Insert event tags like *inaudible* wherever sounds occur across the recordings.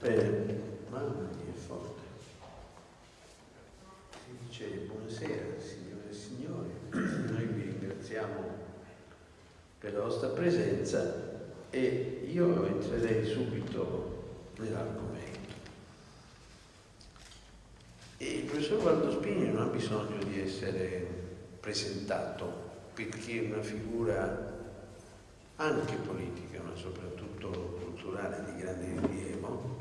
Bene, mamma mia, è forte. Si dice buonasera signore e signori, noi vi ringraziamo per la vostra presenza e io entrerei subito nell'argomento. E il professor Valdo Spini non ha bisogno di essere presentato perché è una figura anche politica, ma soprattutto culturale di grande rilievo,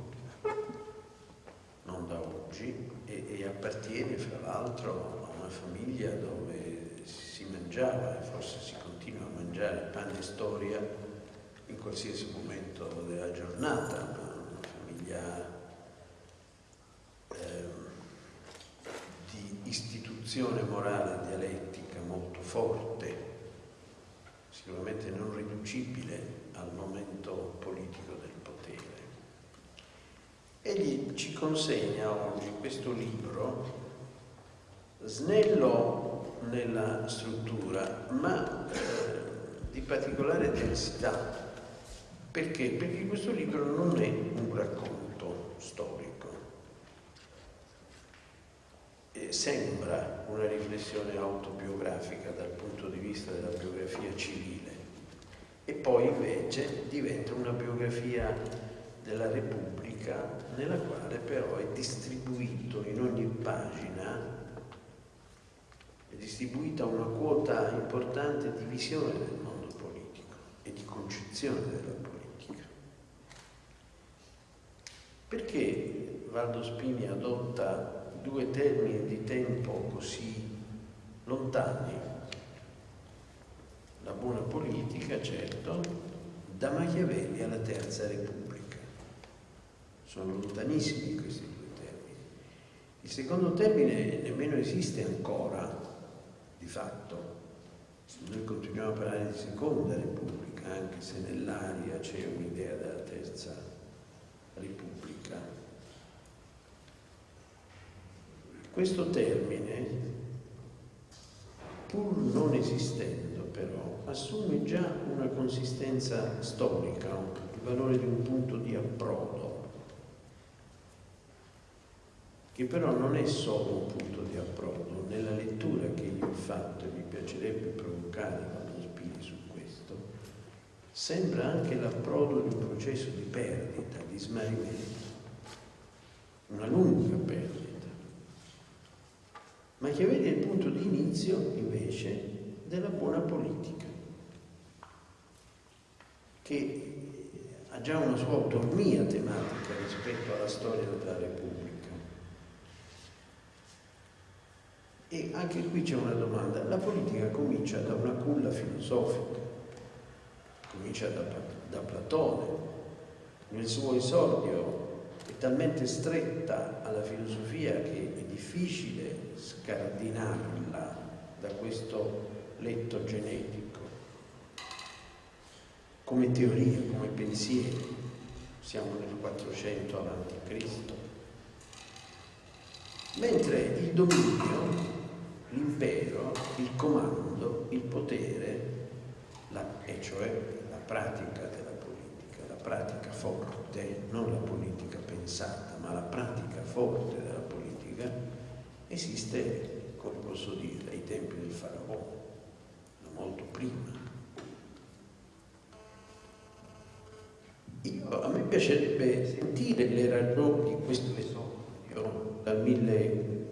non da oggi, e, e appartiene fra l'altro a una famiglia dove si mangiava e forse si continua a mangiare pane e storia in qualsiasi momento della giornata, una famiglia eh, di istituzione morale e dialettica molto forte, sicuramente non riducibile al momento politico del. Egli ci consegna oggi questo libro snello nella struttura, ma eh, di particolare densità. Perché? Perché questo libro non è un racconto storico. E sembra una riflessione autobiografica dal punto di vista della biografia civile e poi invece diventa una biografia della Repubblica nella quale però è distribuito in ogni pagina è distribuita una quota importante di visione del mondo politico e di concezione della politica. Perché Valdo Spini adotta due termini di tempo così lontani? La buona politica, certo, da Machiavelli alla Terza Repubblica. Sono lontanissimi questi due termini. Il secondo termine nemmeno esiste ancora, di fatto. Noi continuiamo a parlare di seconda repubblica, anche se nell'aria c'è un'idea della terza repubblica. Questo termine, pur non esistendo però, assume già una consistenza storica, il valore di un punto di approdo che però non è solo un punto di approdo. Nella lettura che io ho fatto, e mi piacerebbe provocare Valdo Spini su questo, sembra anche l'approdo di un processo di perdita, di smarrimento, una lunga perdita. Ma che vede il punto di inizio, invece, della buona politica, che ha già una sua autonomia tematica rispetto alla storia della Repubblica. E anche qui c'è una domanda. La politica comincia da una culla filosofica, comincia da, da Platone. Nel suo esordio è talmente stretta alla filosofia che è difficile scardinarla da questo letto genetico. Come teoria, come pensiero. Siamo nel 400 avanti Cristo. Mentre il dominio l'impero, il comando, il potere, la, e cioè la pratica della politica, la pratica forte, non la politica pensata, ma la pratica forte della politica, esiste, come posso dire, ai tempi del faraò, molto prima. Io, a me piacerebbe sentire le ragioni di questo esordio dal 1000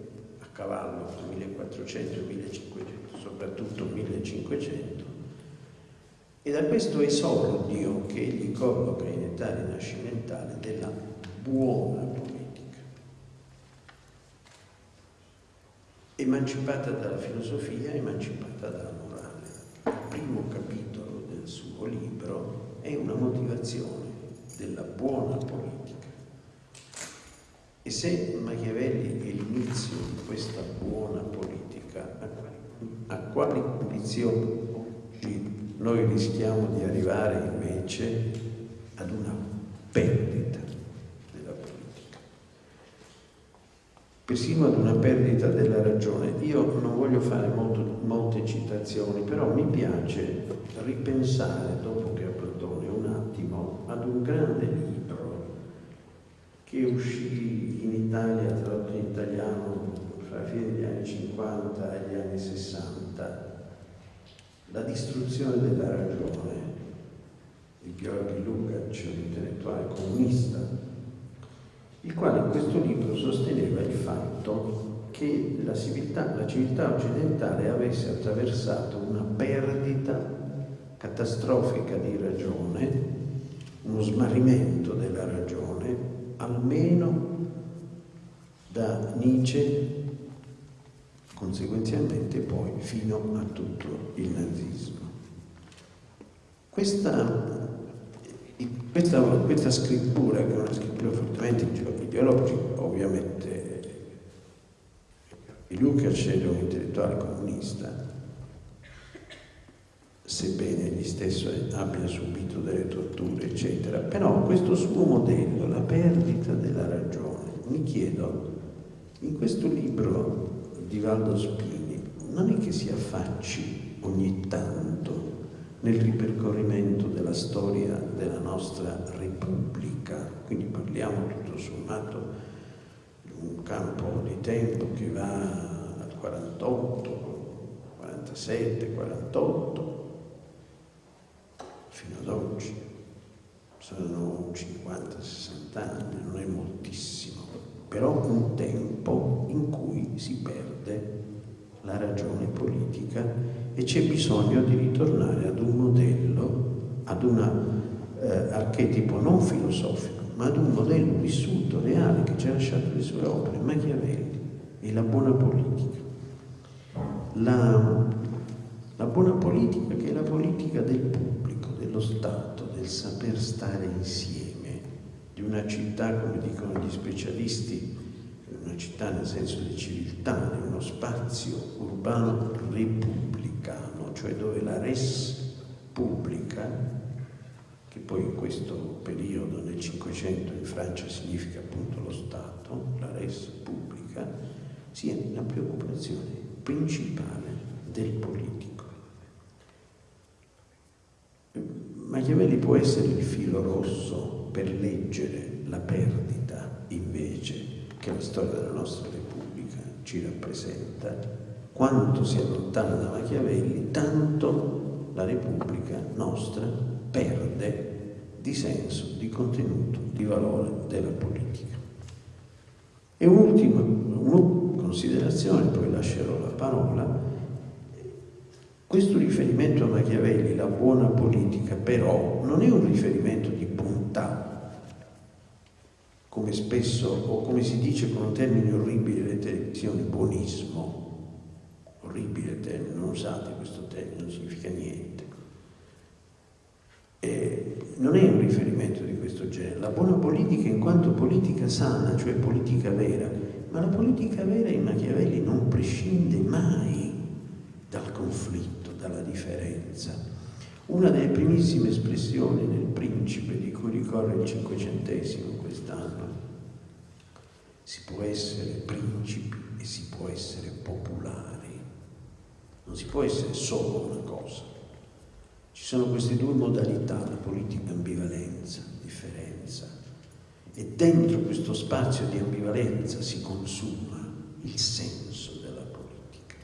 cavallo fra 1400 e 1500, soprattutto 1500, e da questo esordio che egli colloca in età rinascimentale della buona politica, emancipata dalla filosofia, emancipata dalla morale. Il primo capitolo del suo libro è una motivazione della buona politica. E se Machiavelli è l'inizio di questa buona politica, a quali condizioni noi rischiamo di arrivare invece ad una perdita della politica? Persino ad una perdita della ragione. Io non voglio fare molto, molte citazioni, però mi piace ripensare, dopo che a Platone, un attimo ad un grande libro che uscì in Italia, tradotto in italiano fra la fine degli anni 50 e gli anni 60, La distruzione della ragione, di Georgi Lukács, un intellettuale comunista, il quale in questo libro sosteneva il fatto che la civiltà, la civiltà occidentale avesse attraversato una perdita catastrofica di ragione, uno smarrimento della ragione, almeno da Nietzsche, conseguenzialmente poi fino a tutto il nazismo. Questa, questa, questa scrittura, che è una scrittura fortemente ideologica, ovviamente Lukács era un intellettuale comunista, sebbene egli stesso abbia subito delle torture, eccetera, però questo suo modello, la perdita della ragione, mi chiedo, in questo libro di Valdo Spini, non è che si affacci ogni tanto nel ripercorrimento della storia della nostra Repubblica, quindi parliamo tutto sommato un campo di tempo che va dal 48, 47, 48 fino ad oggi. Sono 50-60 anni, non è moltissimo, però un tempo in cui si perde la ragione politica e c'è bisogno di ritornare ad un modello, ad un eh, archetipo non filosofico, ma ad un modello vissuto, reale, che ci ha lasciato le sue opere, Machiavelli e la buona politica. La, la buona politica che è la politica del pubblico, dello Stato, del saper stare insieme, di una città, come dicono gli specialisti, una città nel senso di civiltà, di uno spazio urbano repubblicano, cioè dove la res pubblica che poi in questo periodo nel Cinquecento in Francia significa appunto lo Stato, la res pubblica, sia la preoccupazione principale del politico. Machiavelli può essere il filo rosso per leggere la perdita invece che la storia della nostra Repubblica ci rappresenta. Quanto si allontana da Machiavelli, tanto la Repubblica nostra perde di senso, di contenuto, di valore della politica. E un'ultima un considerazione, poi lascerò la parola, questo riferimento a Machiavelli, la buona politica, però non è un riferimento di come spesso, o come si dice con un termine orribile le televisioni, buonismo. Orribile termine, non usate questo termine, non significa niente eh, non è un riferimento di questo genere. La buona politica in quanto politica sana, cioè politica vera, ma la politica vera in Machiavelli non prescinde mai dal conflitto, dalla differenza. Una delle primissime espressioni nel Principe di cui ricorre il cinquecentesimo quest'anno, si può essere principi e si può essere popolari, non si può essere solo una cosa. Ci sono queste due modalità, la politica ambivalenza, differenza, e dentro questo spazio di ambivalenza si consuma il senso della politica.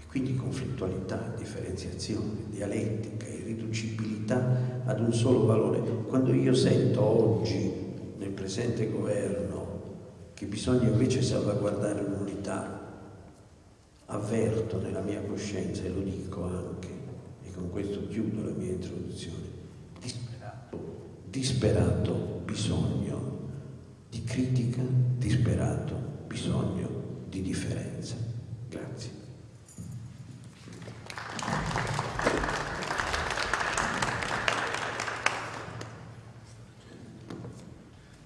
E quindi conflittualità, differenziazione, dialettica, irriducibilità ad un solo valore. Quando io sento oggi, nel presente governo, che bisogna invece salvaguardare l'unità, avverto nella mia coscienza, e lo dico anche, con questo chiudo la mia introduzione, disperato, disperato bisogno di critica, disperato bisogno di differenza. Grazie.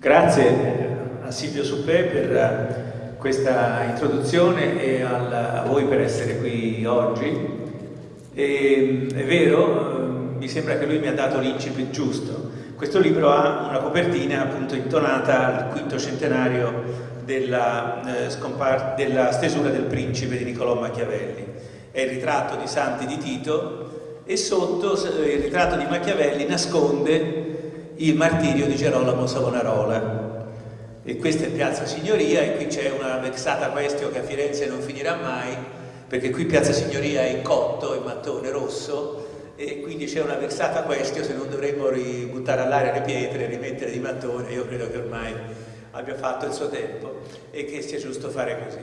Grazie a Silvio Suppè per questa introduzione e a voi per essere qui oggi. E, è vero, mi sembra che lui mi ha dato l'incipit giusto. Questo libro ha una copertina appunto intonata al quinto centenario della, eh, della stesura del principe di Niccolò Machiavelli. È il ritratto di Santi di Tito e sotto il ritratto di Machiavelli nasconde il martirio di Gerolamo Savonarola. e questa è Piazza Signoria e qui c'è una vexata questione che a Firenze non finirà mai perché qui Piazza Signoria è cotto, è mattone rosso e quindi c'è una vexata questione se non dovremmo buttare all'aria le pietre, rimettere di mattone, io credo che ormai abbia fatto il suo tempo e che sia giusto fare così.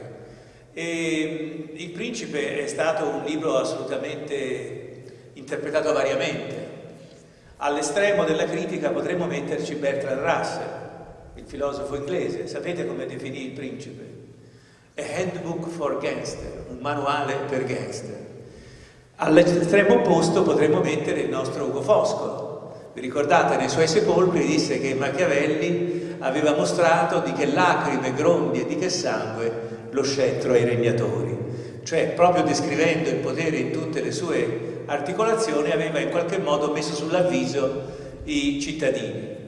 E il Principe è stato un libro assolutamente interpretato variamente. All'estremo della critica potremmo metterci Bertrand Russell, il filosofo inglese. Sapete come definì il Principe? A handbook for gangster, un manuale per gangster. All'estremo opposto potremmo mettere il nostro Ugo Foscolo. Vi ricordate, nei suoi sepolcri disse che Machiavelli aveva mostrato di che lacrime, grondi e di che sangue lo scettro ai regnatori. Cioè, proprio descrivendo il potere in tutte le sue articolazioni, aveva in qualche modo messo sull'avviso i cittadini.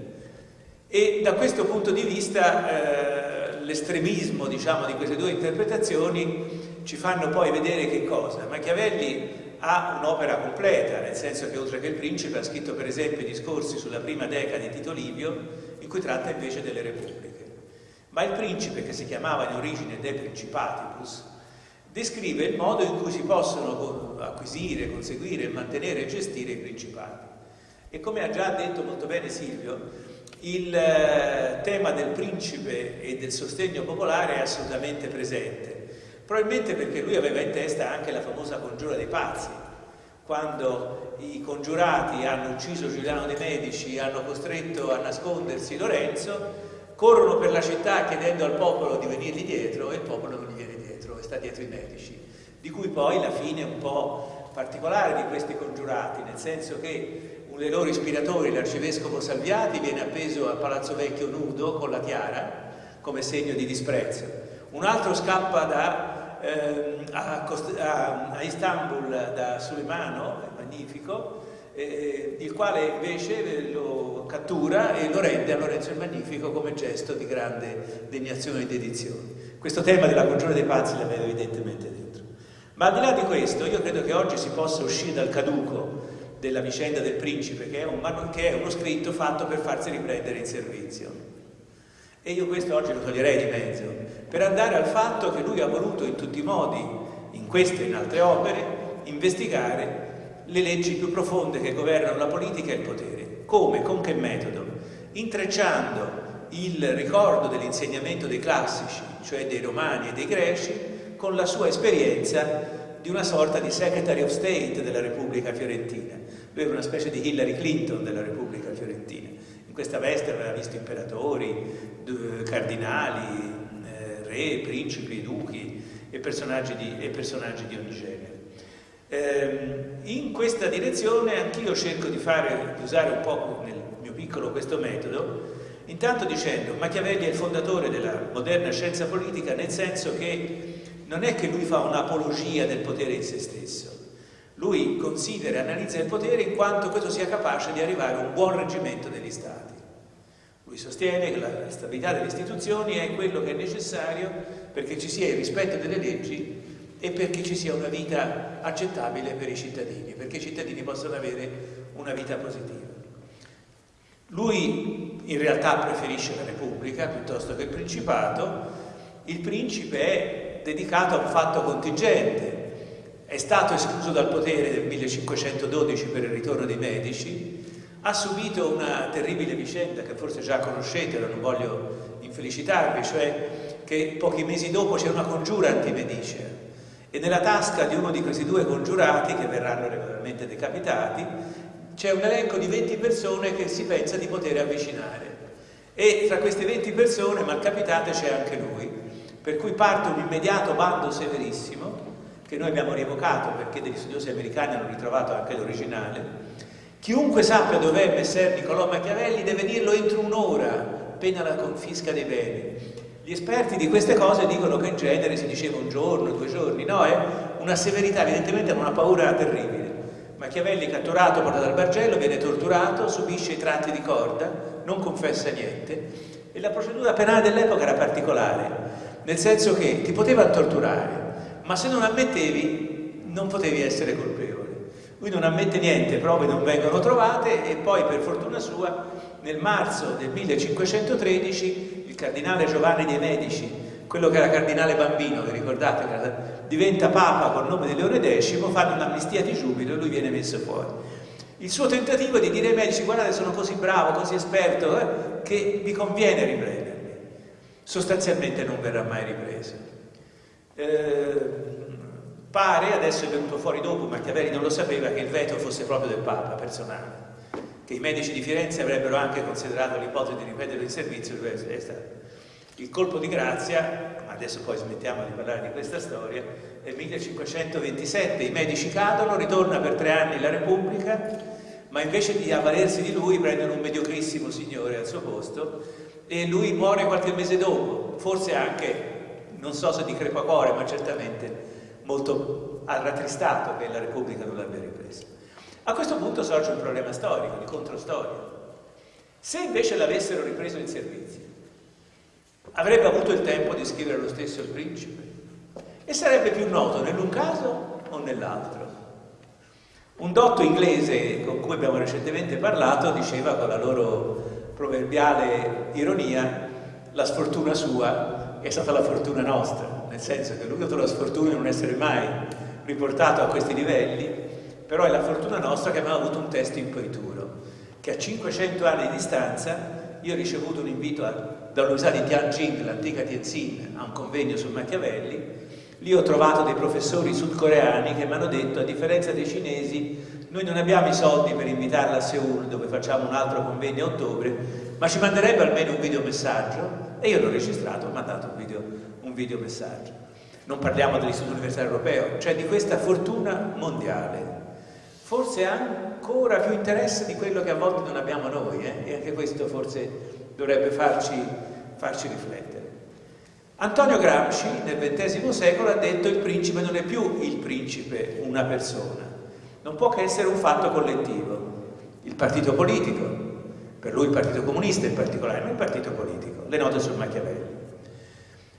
E da questo punto di vista eh, l'estremismo diciamo, di queste due interpretazioni ci fanno poi vedere che cosa? Machiavelli ha un'opera completa, nel senso che oltre che il principe ha scritto per esempio discorsi sulla prima decada di Tito Livio, in cui tratta invece delle repubbliche. Ma il principe, che si chiamava in origine De Principatibus, descrive il modo in cui si possono acquisire, conseguire, mantenere e gestire i principati. E come ha già detto molto bene Silvio, il eh, tema del principe e del sostegno popolare è assolutamente presente Probabilmente perché lui aveva in testa anche la famosa congiura dei pazzi, quando i congiurati hanno ucciso Giuliano de Medici, hanno costretto a nascondersi Lorenzo, corrono per la città chiedendo al popolo di venirgli dietro e il popolo non gli viene sta dietro i medici, di cui poi la fine è un po' particolare di questi congiurati, nel senso che uno dei loro ispiratori, l'arcivescovo Salviati, viene appeso a Palazzo Vecchio nudo con la tiara come segno di disprezzo. Un altro scappa da eh, a, a, a, Istanbul da Suleimano, il magnifico, eh, il quale invece lo cattura e lo rende a Lorenzo il Magnifico come gesto di grande degnazione e dedizione. Questo tema della congiura dei pazzi la vedo evidentemente dentro. Ma al di là di questo, io credo che oggi si possa uscire dal caduco della vicenda del principe, che è, un, che è uno scritto fatto per farsi riprendere in servizio. E io questo oggi lo toglierei di mezzo, per andare al fatto che lui ha voluto in tutti i modi, in queste e in altre opere, investigare le leggi più profonde che governano la politica e il potere. Come? Con che metodo? Intrecciando il ricordo dell'insegnamento dei classici, cioè dei romani e dei greci, con la sua esperienza di una sorta di Secretary of State della Repubblica Fiorentina. Lui era una specie di Hillary Clinton della Repubblica Fiorentina in questa veste aveva visto imperatori, cardinali, eh, re, principi, duchi e personaggi di, e personaggi di ogni genere. Ehm, in questa direzione anch'io cerco di, fare, di usare un po' nel mio piccolo questo metodo, intanto dicendo Machiavelli è il fondatore della moderna scienza politica nel senso che non è che lui fa un'apologia del potere in se stesso, lui considera e analizza il potere in quanto questo sia capace di arrivare a un buon reggimento degli stati. Lui sostiene che la stabilità delle istituzioni è quello che è necessario perché ci sia il rispetto delle leggi e perché ci sia una vita accettabile per i cittadini, perché i cittadini possano avere una vita positiva. Lui in realtà preferisce la Repubblica piuttosto che il Principato, il principe è dedicato a un fatto contingente, è stato escluso dal potere nel 1512 per il ritorno dei Medici, ha subito una terribile vicenda che forse già conoscete, non voglio infelicitarvi, cioè che pochi mesi dopo c'è una congiura antimedicea e nella tasca di uno di questi due congiurati, che verranno regolarmente decapitati, c'è un elenco di 20 persone che si pensa di poter avvicinare. E tra queste 20 persone, malcapitate, c'è anche lui, per cui parte un immediato bando severissimo che noi abbiamo rievocato perché degli studiosi americani hanno ritrovato anche l'originale, chiunque sappia dove è Messer Niccolò Machiavelli deve dirlo entro un'ora, pena la confisca dei beni. Gli esperti di queste cose dicono che in genere si diceva un giorno, due giorni, no, è una severità, evidentemente è una paura terribile. Machiavelli catturato, portato al Bargello, viene torturato, subisce i tratti di corda, non confessa niente e la procedura penale dell'epoca era particolare, nel senso che ti potevano torturare, ma se non ammettevi non potevi essere colpevole. Lui non ammette niente, prove non vengono trovate e poi per fortuna sua nel marzo del 1513 il cardinale Giovanni dei Medici, quello che era cardinale bambino, vi ricordate, diventa papa col nome di Leone X, fanno un'amnistia di giubilo e lui viene messo fuori. Il suo tentativo è di dire ai medici guardate sono così bravo, così esperto, eh, che vi conviene riprendermi. Sostanzialmente non verrà mai ripreso. Eh, Pare, adesso è venuto fuori dopo, Machiavelli non lo sapeva, che il veto fosse proprio del Papa personale, che i medici di Firenze avrebbero anche considerato l'ipotesi di ripetere il servizio, è stato il colpo di grazia, adesso poi smettiamo di parlare di questa storia, è il 1527, i medici cadono, ritorna per tre anni la Repubblica, ma invece di avvalersi di lui prendono un mediocrissimo signore al suo posto e lui muore qualche mese dopo, forse anche, non so se di crepacuore, ma certamente molto rattristato che la Repubblica non l'abbia ripresa. A questo punto sorge un problema storico, di controstoria. Se invece l'avessero ripreso in servizio, avrebbe avuto il tempo di scrivere lo stesso il principe e sarebbe più noto nell'un caso o nell'altro. Un dotto inglese con cui abbiamo recentemente parlato diceva con la loro proverbiale ironia la sfortuna sua è stata la fortuna nostra nel senso che lui ha avuto la sfortuna di non essere mai riportato a questi livelli, però è la fortuna nostra che abbiamo avuto un testo imperituro, che a 500 anni di distanza io ho ricevuto un invito dall'Università di Tianjin, l'antica Tianjin, a un convegno su Machiavelli, lì ho trovato dei professori sudcoreani che mi hanno detto, a differenza dei cinesi, noi non abbiamo i soldi per invitarla a Seoul, dove facciamo un altro convegno a ottobre, ma ci manderebbe almeno un videomessaggio, e io l'ho registrato, ho mandato un video un videomessaggio. Non parliamo dell'Istituto Universitario Europeo, cioè di questa fortuna mondiale. Forse ancora più interesse di quello che a volte non abbiamo noi, eh? e anche questo forse dovrebbe farci, farci riflettere. Antonio Gramsci nel XX secolo ha detto il principe non è più il principe una persona, non può che essere un fatto collettivo. Il partito politico, per lui il partito comunista in particolare, non il partito politico, le note sul Machiavelli.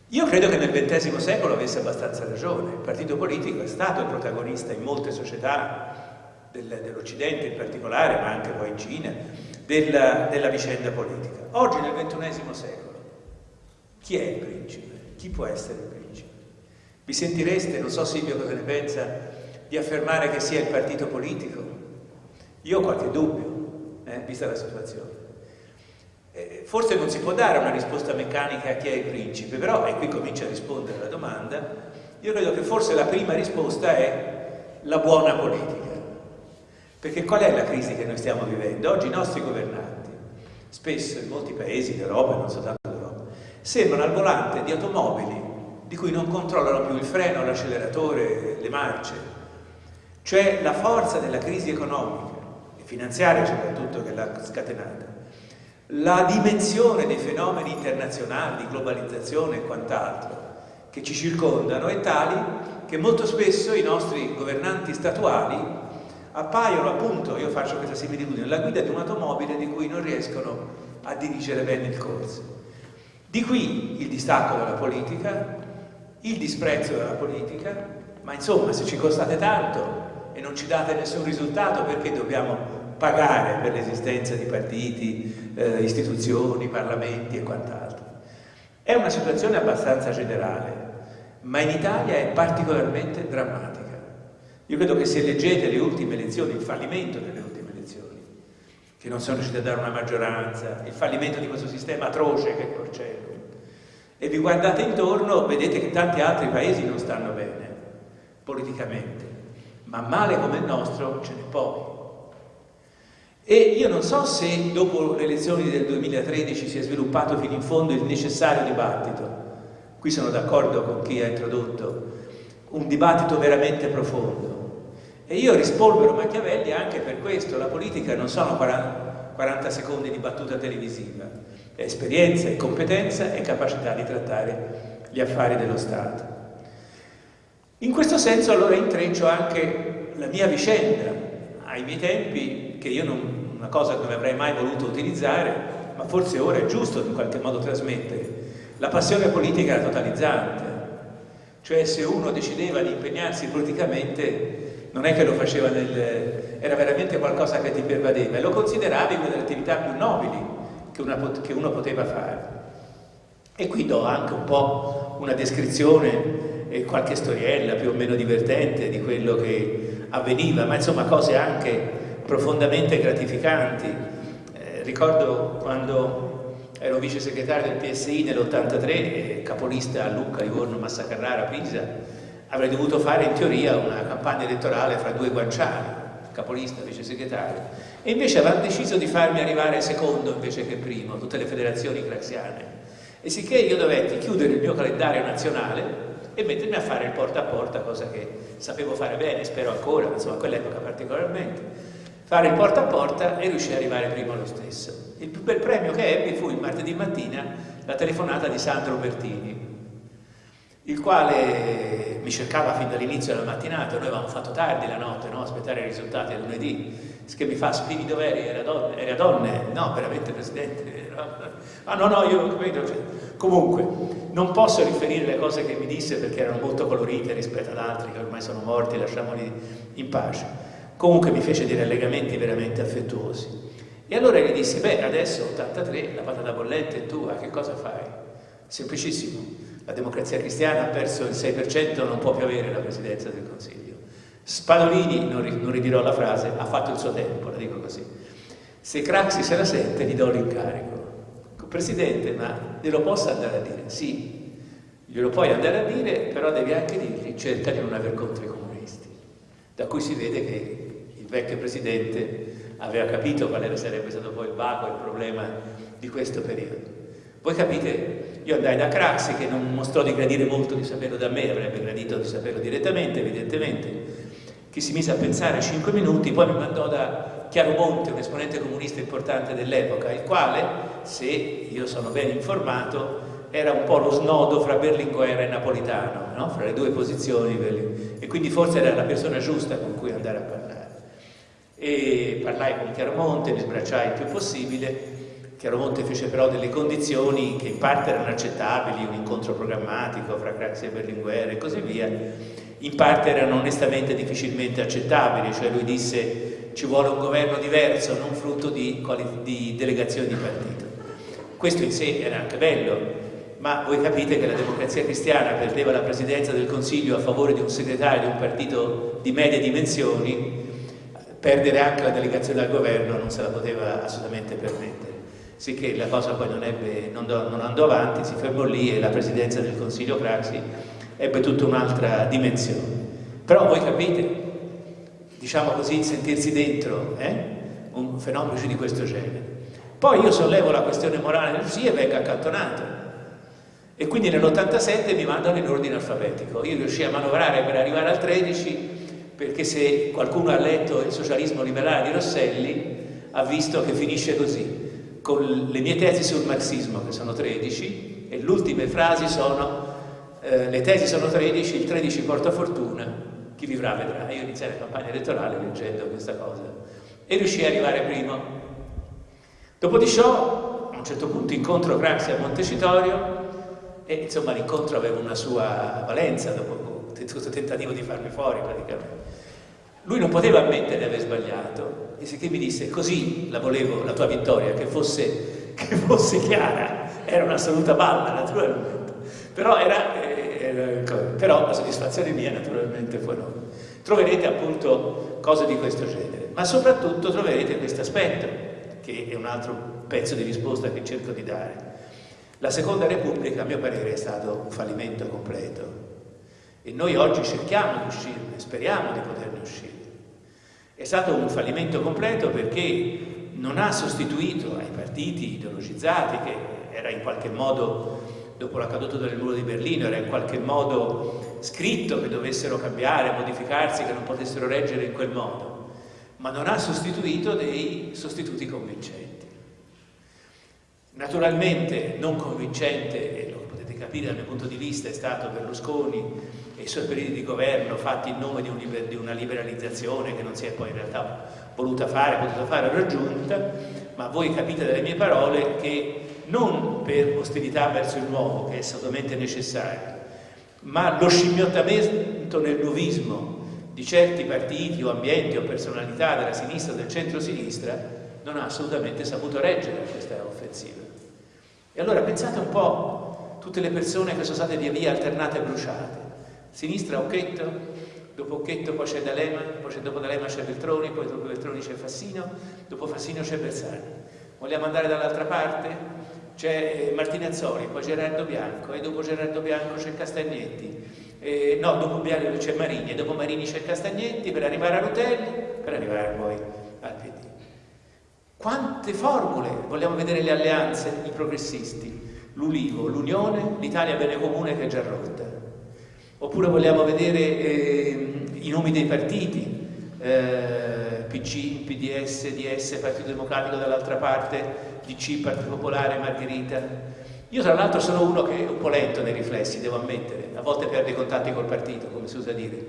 Io credo che nel XX secolo avesse abbastanza ragione, il partito politico è stato il protagonista in molte società del, dell'Occidente in particolare, ma anche poi in Cina, della, della vicenda politica. Oggi nel XXI secolo, chi è il principe? Chi può essere il principe? Vi sentireste, non so Silvio cosa ne pensa, di affermare che sia il partito politico? Io ho qualche dubbio, eh, vista la situazione. Eh, forse non si può dare una risposta meccanica a chi è il principe, però, e qui comincia a rispondere alla domanda, io credo che forse la prima risposta è la buona politica. Perché qual è la crisi che noi stiamo vivendo? Oggi i nostri governanti, spesso in molti paesi d'Europa e non soltanto d'Europa, sembrano al volante di automobili di cui non controllano più il freno, l'acceleratore, le marce. Cioè la forza della crisi economica e finanziaria soprattutto che l'ha scatenata la dimensione dei fenomeni internazionali, di globalizzazione e quant'altro che ci circondano è tali che molto spesso i nostri governanti statuali appaiono appunto, io faccio questa similitudine, la guida di un'automobile di cui non riescono a dirigere bene il corso. Di qui il distacco dalla politica, il disprezzo della politica, ma insomma se ci costate tanto e non ci date nessun risultato perché dobbiamo pagare per l'esistenza di partiti, eh, istituzioni, parlamenti e quant'altro. È una situazione abbastanza generale, ma in Italia è particolarmente drammatica. Io credo che se leggete le ultime elezioni, il fallimento delle ultime elezioni, che non sono riusciti a dare una maggioranza, il fallimento di questo sistema atroce che è Porcello, e vi guardate intorno, vedete che tanti altri paesi non stanno bene, politicamente, ma male come il nostro ce n'è pochi. E io non so se dopo le elezioni del 2013 si è sviluppato fino in fondo il necessario dibattito, qui sono d'accordo con chi ha introdotto, un dibattito veramente profondo. E io rispolvero Machiavelli anche per questo, la politica non sono 40 secondi di battuta televisiva, è esperienza, è competenza e capacità di trattare gli affari dello Stato. In questo senso allora intreccio anche la mia vicenda, ai miei tempi, che io non, una cosa che non avrei mai voluto utilizzare, ma forse ora è giusto in qualche modo trasmettere. La passione politica era totalizzante, cioè se uno decideva di impegnarsi politicamente non è che lo faceva nel... era veramente qualcosa che ti pervadeva e lo consideravi una delle attività più nobili che, una, che uno poteva fare. E qui do anche un po' una descrizione e qualche storiella più o meno divertente di quello che avveniva, ma insomma cose anche profondamente gratificanti. Eh, ricordo quando ero vice segretario del PSI nell'83, eh, capolista a Lucca, Livorno, Massa Carrara, Pisa, avrei dovuto fare in teoria una campagna elettorale fra due guanciali, capolista, vice segretario, e invece avevano deciso di farmi arrivare secondo invece che primo, tutte le federazioni craxiane e sicché io dovetti chiudere il mio calendario nazionale e mettermi a fare il porta a porta, cosa che sapevo fare bene, spero ancora, insomma a quell'epoca particolarmente, fare il porta a porta e riuscire ad arrivare prima lo stesso. Il più bel premio che ebbi fu il martedì mattina la telefonata di Sandro Bertini, il quale mi cercava fin dall'inizio della mattinata, noi avevamo fatto tardi la notte, no? aspettare i risultati lunedì, che mi fa, Spini dov'eri? Era donne? Era donne? No, veramente Presidente? *laughs* Ah no, no, io credo... Cioè. Comunque, non posso riferire le cose che mi disse perché erano molto colorite rispetto ad altri che ormai sono morti, lasciamoli in pace. Comunque mi fece dei rallegamenti veramente affettuosi. E allora gli dissi, beh, adesso 83, la patata bollente è tua, che cosa fai? Semplicissimo la democrazia cristiana ha perso il 6%, non può più avere la presidenza del Consiglio. Spadolini, non, non ridirò la frase, ha fatto il suo tempo, la dico così. Se Craxi se la sente, gli do l'incarico. Presidente, ma glielo posso andare a dire? Sì, glielo puoi andare a dire, però devi anche dirgli cerca di non aver contro i comunisti. Da cui si vede che il vecchio Presidente aveva capito quale sarebbe stato poi il vago, il problema di questo periodo. Voi capite, io andai da Craxi che non mostrò di gradire molto di saperlo da me, avrebbe gradito di saperlo direttamente, evidentemente, che si mise a pensare 5 minuti, poi mi mandò da Chiaro Monte, un esponente comunista importante dell'epoca, il quale, se io sono ben informato, era un po' lo snodo fra Berlinguer e Napolitano, no? fra le due posizioni, e quindi forse era la persona giusta con cui andare a parlare. E parlai con Chiaromonte, mi sbracciai il più possibile, Chiaromonte fece però delle condizioni che in parte erano accettabili, un incontro programmatico fra Craxi e Berlinguer e così via, in parte erano onestamente difficilmente accettabili, cioè lui disse ci vuole un governo diverso, non frutto di, di delegazioni di partito. Questo in sé era anche bello, ma voi capite che la democrazia cristiana perdeva la presidenza del Consiglio a favore di un segretario di un partito di medie dimensioni, perdere anche la delegazione al governo non se la poteva assolutamente permettere sicché la cosa poi non, ebbe, non, do, non, andò avanti, si fermò lì e la presidenza del Consiglio Craxi ebbe tutta un'altra dimensione. Però voi capite, diciamo così, sentirsi dentro eh? un fenomeno di questo genere. Poi io sollevo la questione morale del sì e vengo accantonato. E quindi nell'87 mi mandano in ordine alfabetico. Io riuscii a manovrare per arrivare al 13 perché se qualcuno ha letto il socialismo liberale di Rosselli ha visto che finisce così con le mie tesi sul marxismo, che sono 13, e le ultime frasi sono eh, le tesi sono 13, il 13 porta fortuna, chi vivrà vedrà. Io iniziai la campagna elettorale leggendo questa cosa e riuscii ad arrivare primo. Dopo di ciò, a un certo punto incontro Craxi a Montecitorio e insomma l'incontro aveva una sua valenza dopo questo tentativo di farmi fuori praticamente. Lui non poteva ammettere di aver sbagliato e sicché mi disse così la volevo, la tua vittoria, che fosse, *laughs* che fosse chiara, era un'assoluta balla naturalmente, però, era, eh, era, però la soddisfazione mia naturalmente fu enorme. Troverete appunto cose di questo genere, ma soprattutto troverete questo aspetto, che è un altro pezzo di risposta che cerco di dare. La Seconda Repubblica, a mio parere, è stato un fallimento completo e noi oggi cerchiamo di uscirne, speriamo di poterne uscire. È stato un fallimento completo perché non ha sostituito ai partiti ideologizzati, che era in qualche modo, dopo la caduta del muro di Berlino, era in qualche modo scritto che dovessero cambiare, modificarsi, che non potessero reggere in quel modo, ma non ha sostituito dei sostituti convincenti. Naturalmente non convincente, e lo potete capire dal mio punto di vista, è stato Berlusconi i suoi periodi di governo fatti in nome di, un di, una liberalizzazione che non si è poi in realtà voluta fare, potuta fare o raggiunta, ma voi capite dalle mie parole che non per ostilità verso il nuovo, che è assolutamente necessario, ma lo scimmiottamento nel nuovismo di certi partiti o ambienti o personalità della sinistra o del centro-sinistra non ha assolutamente saputo reggere questa offensiva. E allora pensate un po' tutte le persone che sono state via via alternate e bruciate. Sinistra Occhetto, dopo Occhetto poi c'è D'Alema, poi dopo D'Alema c'è Veltroni, poi dopo Veltroni c'è Fassino, dopo Fassino c'è Bersani. Vogliamo andare dall'altra parte? c'è eh, Martinazzoli, poi Gerardo Bianco e dopo Gerardo Bianco c'è Castagnetti, eh, no, dopo Bianco c'è Marini e dopo Marini c'è Castagnetti per arrivare a Rutelli, per arrivare poi al PD. Quante formule vogliamo vedere le alleanze, i progressisti, l'Ulivo, l'Unione, l'Italia bene comune che è già rotta. Oppure vogliamo vedere eh, i nomi dei partiti, eh, PC, PDS, DS, Partito Democratico dall'altra parte, DC, Partito Popolare, Margherita. Io tra l'altro sono uno che è un po' lento nei riflessi, devo ammettere, a volte perde i contatti col partito, come si usa dire.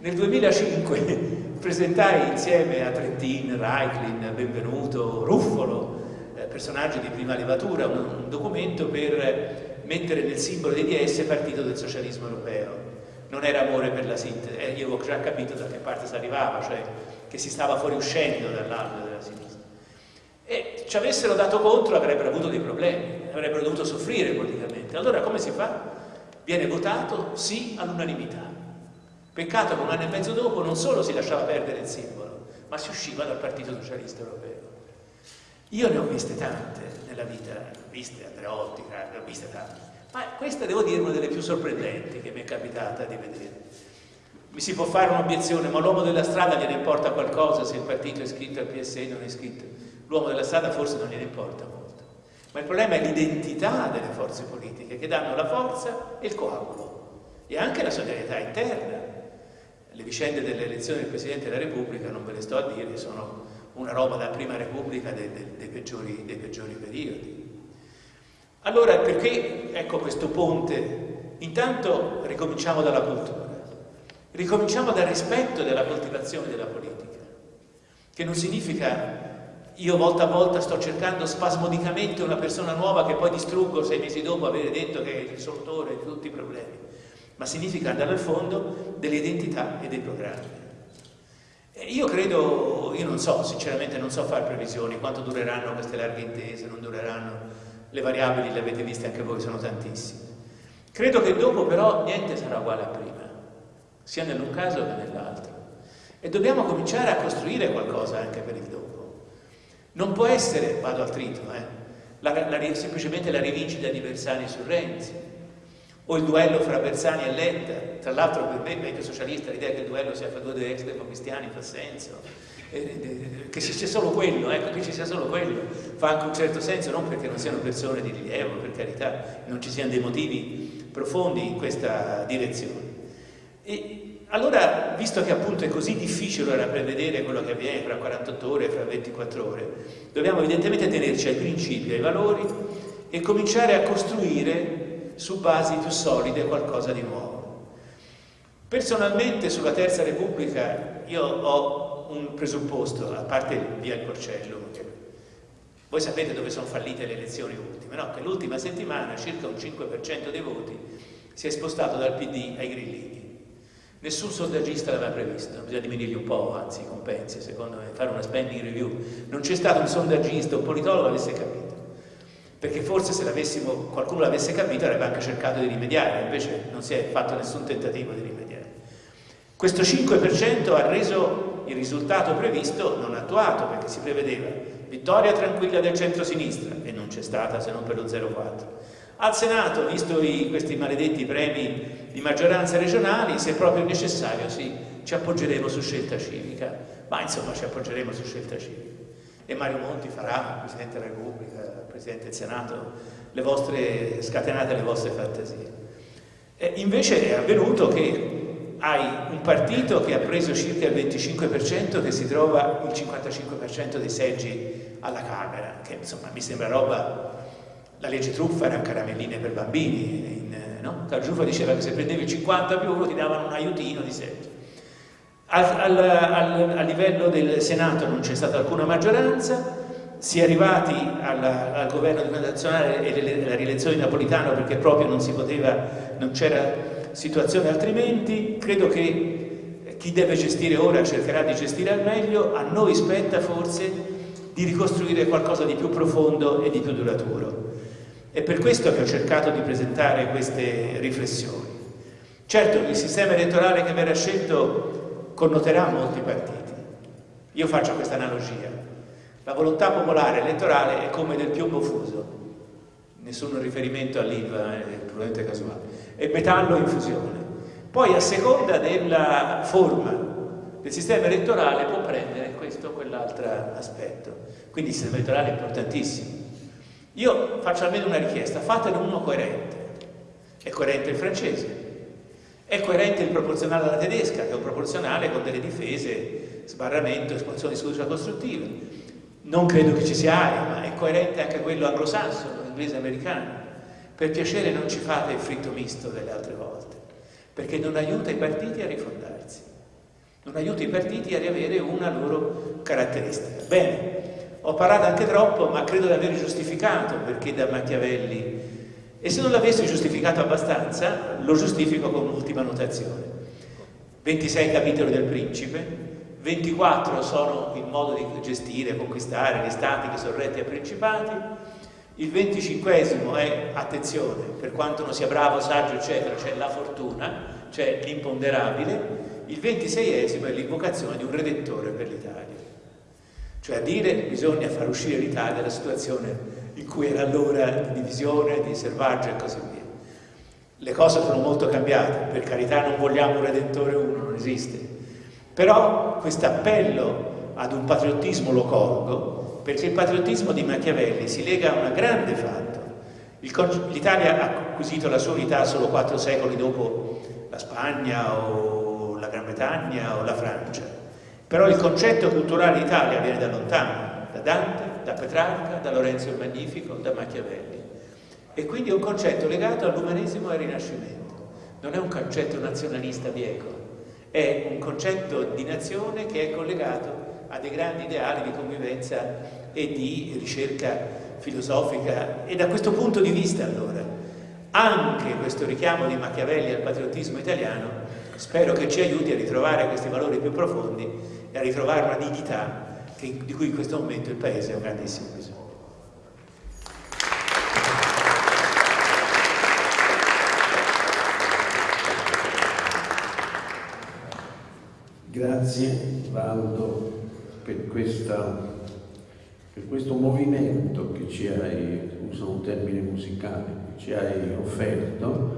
Nel 2005 *laughs* presentai insieme a Trentin, Reiklin, Benvenuto, Ruffolo, eh, personaggi di prima levatura, un, un documento per mettere nel simbolo dei DS Partito del Socialismo Europeo. Non era amore per la sintesi, eh, io ho già capito da che parte si arrivava, cioè che si stava fuoriuscendo dall'albero della sinistra e ci avessero dato contro avrebbero avuto dei problemi, avrebbero dovuto soffrire politicamente. Allora come si fa? Viene votato sì all'unanimità. Peccato che un anno e mezzo dopo non solo si lasciava perdere il simbolo, ma si usciva dal Partito Socialista Europeo. Io ne ho viste tante nella vita, viste Andreotti, ne ho viste tante, ma questa devo dire una delle più sorprendenti che mi è capitata di vedere. Mi si può fare un'obiezione, ma l'uomo della strada gliene importa qualcosa se il partito è iscritto al PSE o non è iscritto? l'uomo della strada forse non gliene importa molto, ma il problema è l'identità delle forze politiche che danno la forza e il coagulo e anche la solidarietà interna. Le vicende delle elezioni del Presidente della Repubblica, non ve le sto a dire, sono una roba da prima Repubblica dei, dei, dei, peggiori, dei peggiori periodi. Allora perché ecco questo ponte? Intanto ricominciamo dalla cultura, ricominciamo dal rispetto della coltivazione della politica, che non significa io volta a volta sto cercando spasmodicamente una persona nuova che poi distruggo sei mesi dopo aver detto che è il risolutore di tutti i problemi, ma significa andare al fondo delle identità e dei programmi. E io credo, io non so, sinceramente non so fare previsioni, quanto dureranno queste larghe intese, non dureranno, le variabili le avete viste anche voi, sono tantissime. Credo che dopo però niente sarà uguale a prima, sia nell'un caso che nell'altro. E dobbiamo cominciare a costruire qualcosa anche per il dopo. Non può essere, vado al trito, eh, la, la, semplicemente la rivincita di Bersani su Renzi, o il duello fra Bersani e Letta. Tra l'altro per me, vecchio socialista, l'idea che il duello sia fra due ex democristiani fa senso. Eh, eh, che ci sia solo quello, ecco, che ci sia solo quello, fa anche un certo senso, non perché non siano persone di rilievo, per carità, non ci siano dei motivi profondi in questa direzione. E, allora, visto che appunto è così difficile ora prevedere quello che avviene fra 48 ore e fra 24 ore, dobbiamo evidentemente tenerci ai principi, ai valori e cominciare a costruire su basi più solide qualcosa di nuovo. Personalmente sulla Terza Repubblica io ho un presupposto, a parte via il Porcello, voi sapete dove sono fallite le elezioni ultime, no? Che l'ultima settimana circa un 5% dei voti si è spostato dal PD ai grillini. Nessun sondaggista l'aveva previsto, bisogna diminuirgli un po', anzi compensi, secondo me, fare una spending review. Non c'è stato un sondaggista, un politologo avesse capito. Perché forse se qualcuno l'avesse capito avrebbe anche cercato di rimediare, invece non si è fatto nessun tentativo di rimediare. Questo 5% ha reso il risultato previsto non attuato, perché si prevedeva vittoria tranquilla del centro-sinistra, e non c'è stata se non per lo 0,4 al Senato, visto i, questi maledetti premi di maggioranza regionali, se proprio necessario sì, ci appoggeremo su scelta civica, ma insomma ci appoggeremo su scelta civica. E Mario Monti farà, Presidente della Repubblica, Presidente del Senato, le vostre, scatenate le vostre fantasie. E invece è avvenuto che hai un partito che ha preso circa il 25% che si trova il 55% dei seggi alla Camera, che insomma mi sembra roba la legge truffa era caramelline per bambini, in, no? Targiuffa diceva che se prendevi 50 più uno ti davano un aiutino di seggi. Al, al, al, a livello del Senato non c'è stata alcuna maggioranza, si è arrivati alla, al governo nazionale e alla rielezione di Napolitano perché proprio non si poteva, non c'era situazione altrimenti, credo che chi deve gestire ora cercherà di gestire al meglio, a noi spetta forse di ricostruire qualcosa di più profondo e di più duraturo. È per questo che ho cercato di presentare queste riflessioni. Certo, il sistema elettorale che verrà scelto connoterà molti partiti. Io faccio questa analogia. La volontà popolare elettorale è come del piombo fuso, nessun riferimento all'IVA, è probabilmente casuale, è metallo in fusione. Poi a seconda della forma del sistema elettorale può prendere questo o quell'altro aspetto. Quindi il sistema elettorale è importantissimo. Io faccio almeno una richiesta, fatene uno coerente. È coerente il francese, è coerente il proporzionale alla tedesca, che è un proporzionale con delle difese, sbarramento, espansione di scusa costruttiva. Non credo che ci sia aria, ma è coerente anche quello anglosassone, inglese americano. Per piacere non ci fate il fritto misto delle altre volte, perché non aiuta i partiti a rifondarsi, non aiuta i partiti a riavere una loro caratteristica. Bene, ho parlato anche troppo, ma credo di aver giustificato perché da Machiavelli, e se non l'avessi giustificato abbastanza, lo giustifico con un'ultima notazione. 26 capitoli del Principe, 24 sono il modo di gestire, conquistare gli stati che sono retti a principati, il 25 è, attenzione, per quanto non sia bravo, saggio, eccetera, c'è la fortuna, c'è l'imponderabile, il 26 è l'invocazione di un redettore per l'Italia. Cioè a dire bisogna far uscire l'Italia dalla situazione in cui era allora di divisione, di selvaggio e così via. Le cose sono molto cambiate, per carità non vogliamo un Redentore uno, non esiste. Però questo appello ad un patriottismo lo colgo, perché il patriottismo di Machiavelli si lega a un grande fatto. L'Italia ha acquisito la sua unità solo quattro secoli dopo la Spagna o la Gran Bretagna o la Francia però il concetto culturale Italia viene da lontano, da Dante, da Petrarca, da Lorenzo il Magnifico, da Machiavelli. E quindi è un concetto legato all'umanesimo e al Rinascimento. Non è un concetto nazionalista bieco, è un concetto di nazione che è collegato a dei grandi ideali di convivenza e di ricerca filosofica. E da questo punto di vista, allora, anche questo richiamo di Machiavelli al patriottismo italiano spero che ci aiuti a ritrovare questi valori più profondi e a ritrovare una dignità che, di cui in questo momento il Paese ha un grandissimo bisogno. Grazie Valdo per, questa, per, questo movimento che ci hai, uso un termine musicale, che ci hai offerto.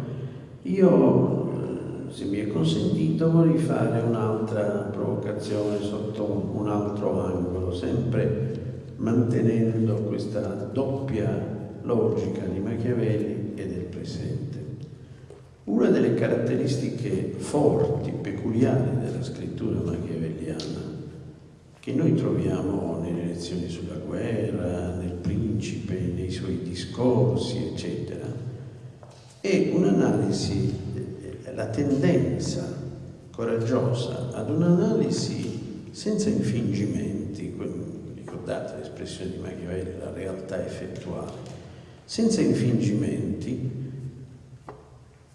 Io se mi è consentito, vorrei fare un'altra provocazione sotto un altro angolo, sempre mantenendo questa doppia logica di Machiavelli e del presente. Una delle caratteristiche forti, peculiari scrittura machiavelliana, che noi troviamo nelle lezioni sulla guerra, nel principe, nei suoi discorsi, eccetera, è un'analisi la tendenza coraggiosa ad un'analisi senza infingimenti, ricordate l'espressione di Machiavelli, la realtà effettuale, senza infingimenti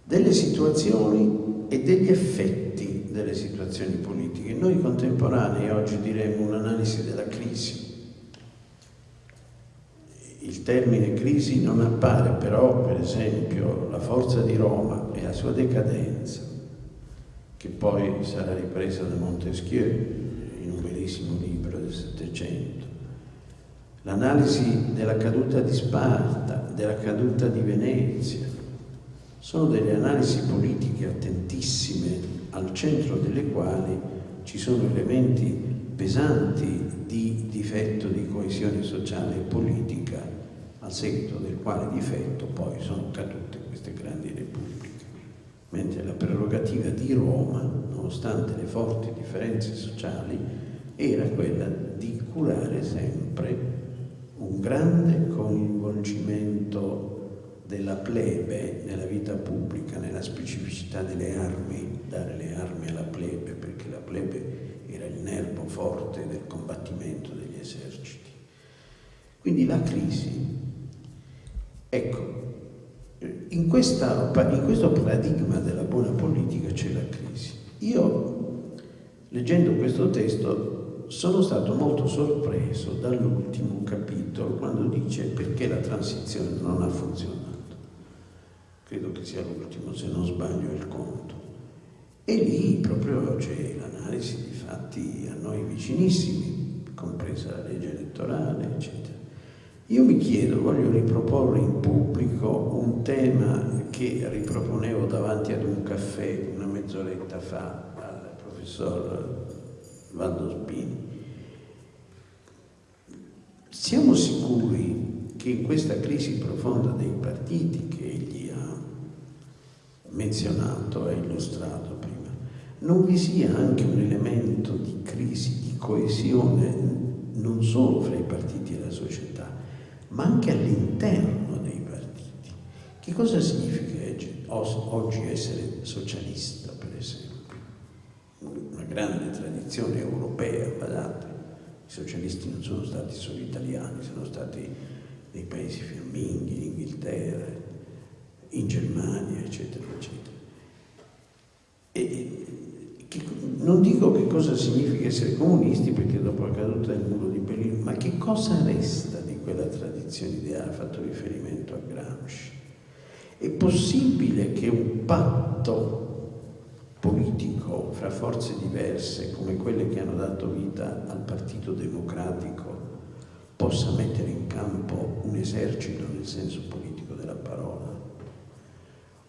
delle situazioni e degli effetti delle situazioni politiche. Noi contemporanei oggi diremmo un'analisi della crisi. Il termine crisi non appare però, per esempio, la forza di Roma e la sua decadenza, che poi sarà ripresa da Montesquieu in un bellissimo libro del Settecento, l'analisi della caduta di Sparta, della caduta di Venezia, sono delle analisi politiche attentissime al centro delle quali ci sono elementi pesanti di difetto di coesione sociale e politica, al seguito del quale difetto poi sono cadute queste grandi repubbliche. Mentre la prerogativa di Roma, nonostante le forti differenze sociali, era quella di curare sempre un grande coinvolgimento della plebe nella vita pubblica, nella specificità delle armi, dare le armi alla plebe, perché la plebe era il nervo forte del combattimento degli eserciti. Quindi la crisi, ecco, in, questa, in questo paradigma della buona politica c'è la crisi. Io leggendo questo testo sono stato molto sorpreso dall'ultimo capitolo quando dice perché la transizione non ha funzionato. Credo che sia l'ultimo, se non sbaglio il conto. E lì proprio c'è l'analisi di fatti a noi vicinissimi, compresa la legge elettorale, eccetera. Io mi chiedo, voglio riproporre in pubblico un tema che riproponevo davanti ad un caffè una mezz'oretta fa al professor Valdo Spini. Siamo sicuri che in questa crisi profonda dei partiti menzionato e illustrato prima, non vi sia anche un elemento di crisi, di coesione non solo fra i partiti e la società, ma anche all'interno dei partiti. Che cosa significa oggi essere socialista, per esempio? Una grande tradizione europea, guardate, i socialisti non sono stati solo italiani, sono stati nei paesi fiamminghi, in Inghilterra, in Germania, eccetera, eccetera. E, che, non dico che cosa significa essere comunisti, perché dopo la caduta del muro di Berlino, ma che cosa resta di quella tradizione ideale, fatto riferimento a Gramsci. È possibile che un patto politico fra forze diverse come quelle che hanno dato vita al Partito Democratico possa mettere in campo un esercito nel senso politico?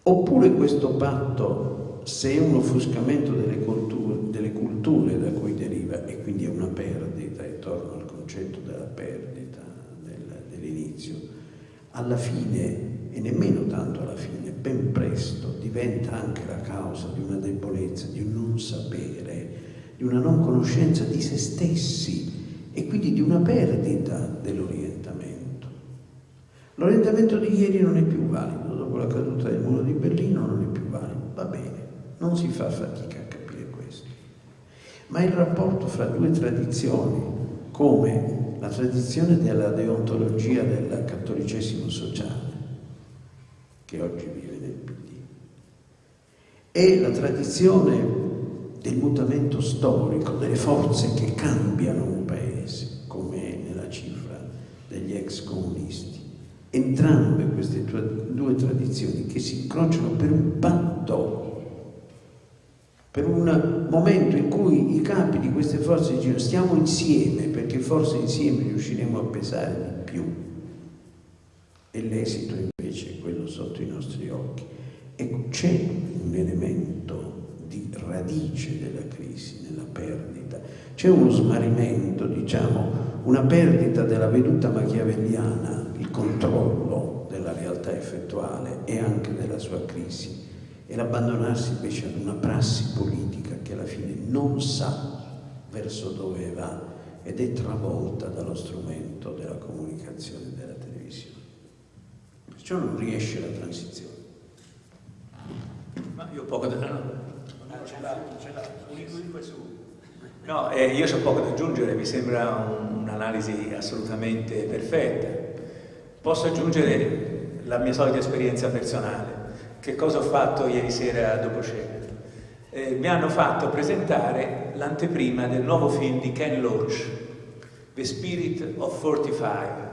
Oppure questo patto, se è un offuscamento delle culture, delle culture da cui deriva e quindi è una perdita, e torno al concetto della perdita dell'inizio, alla fine, e nemmeno tanto alla fine, ben presto diventa anche la causa di una debolezza, di un non sapere, di una non conoscenza di se stessi e quindi di una perdita dell'orientamento. L'orientamento di ieri non è più valido, dopo la caduta del muro di Berlino non è più valido, va bene, non si fa fatica a capire questo. Ma il rapporto fra due tradizioni, come la tradizione della deontologia del cattolicesimo sociale, che oggi vive nel PD, e la tradizione del mutamento storico, delle forze che cambiano un paese, come nella cifra degli ex comunisti. Entrambe queste due tradizioni che si incrociano per un patto, per un momento in cui i capi di queste forze dicono stiamo insieme perché forse insieme riusciremo a pesare di più. E l'esito invece è quello sotto i nostri occhi. Ecco, c'è un elemento di radice della crisi, nella perdita. C'è uno smarrimento, diciamo, una perdita della veduta machiavelliana, il controllo realtà effettuale e anche della sua crisi, e l'abbandonarsi invece ad una prassi politica che alla fine non sa verso dove va ed è travolta dallo strumento della comunicazione e della televisione. Perciò non riesce la transizione. Ma io poco da... No No, eh, io ho poco da aggiungere, mi sembra un'analisi assolutamente perfetta. Posso aggiungere la mia solita esperienza personale. Che cosa ho fatto ieri sera dopo cena? Eh, mi hanno fatto presentare l'anteprima del nuovo film di Ken Loach, The Spirit of 45.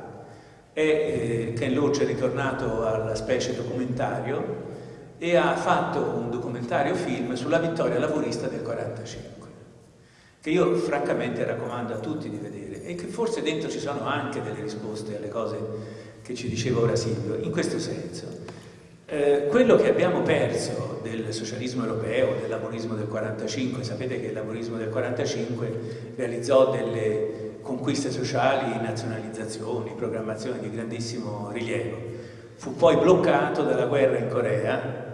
E, eh, Ken Loach è ritornato alla specie documentario e ha fatto un documentario film sulla vittoria lavorista del 45 che io francamente raccomando a tutti di vedere e che forse dentro ci sono anche delle risposte alle cose che ci diceva ora Silvio, in questo senso. Eh, quello che abbiamo perso del socialismo europeo, del laborismo del 45, sapete che il laborismo del 45 realizzò delle conquiste sociali, nazionalizzazioni, programmazioni di grandissimo rilievo, fu poi bloccato dalla guerra in Corea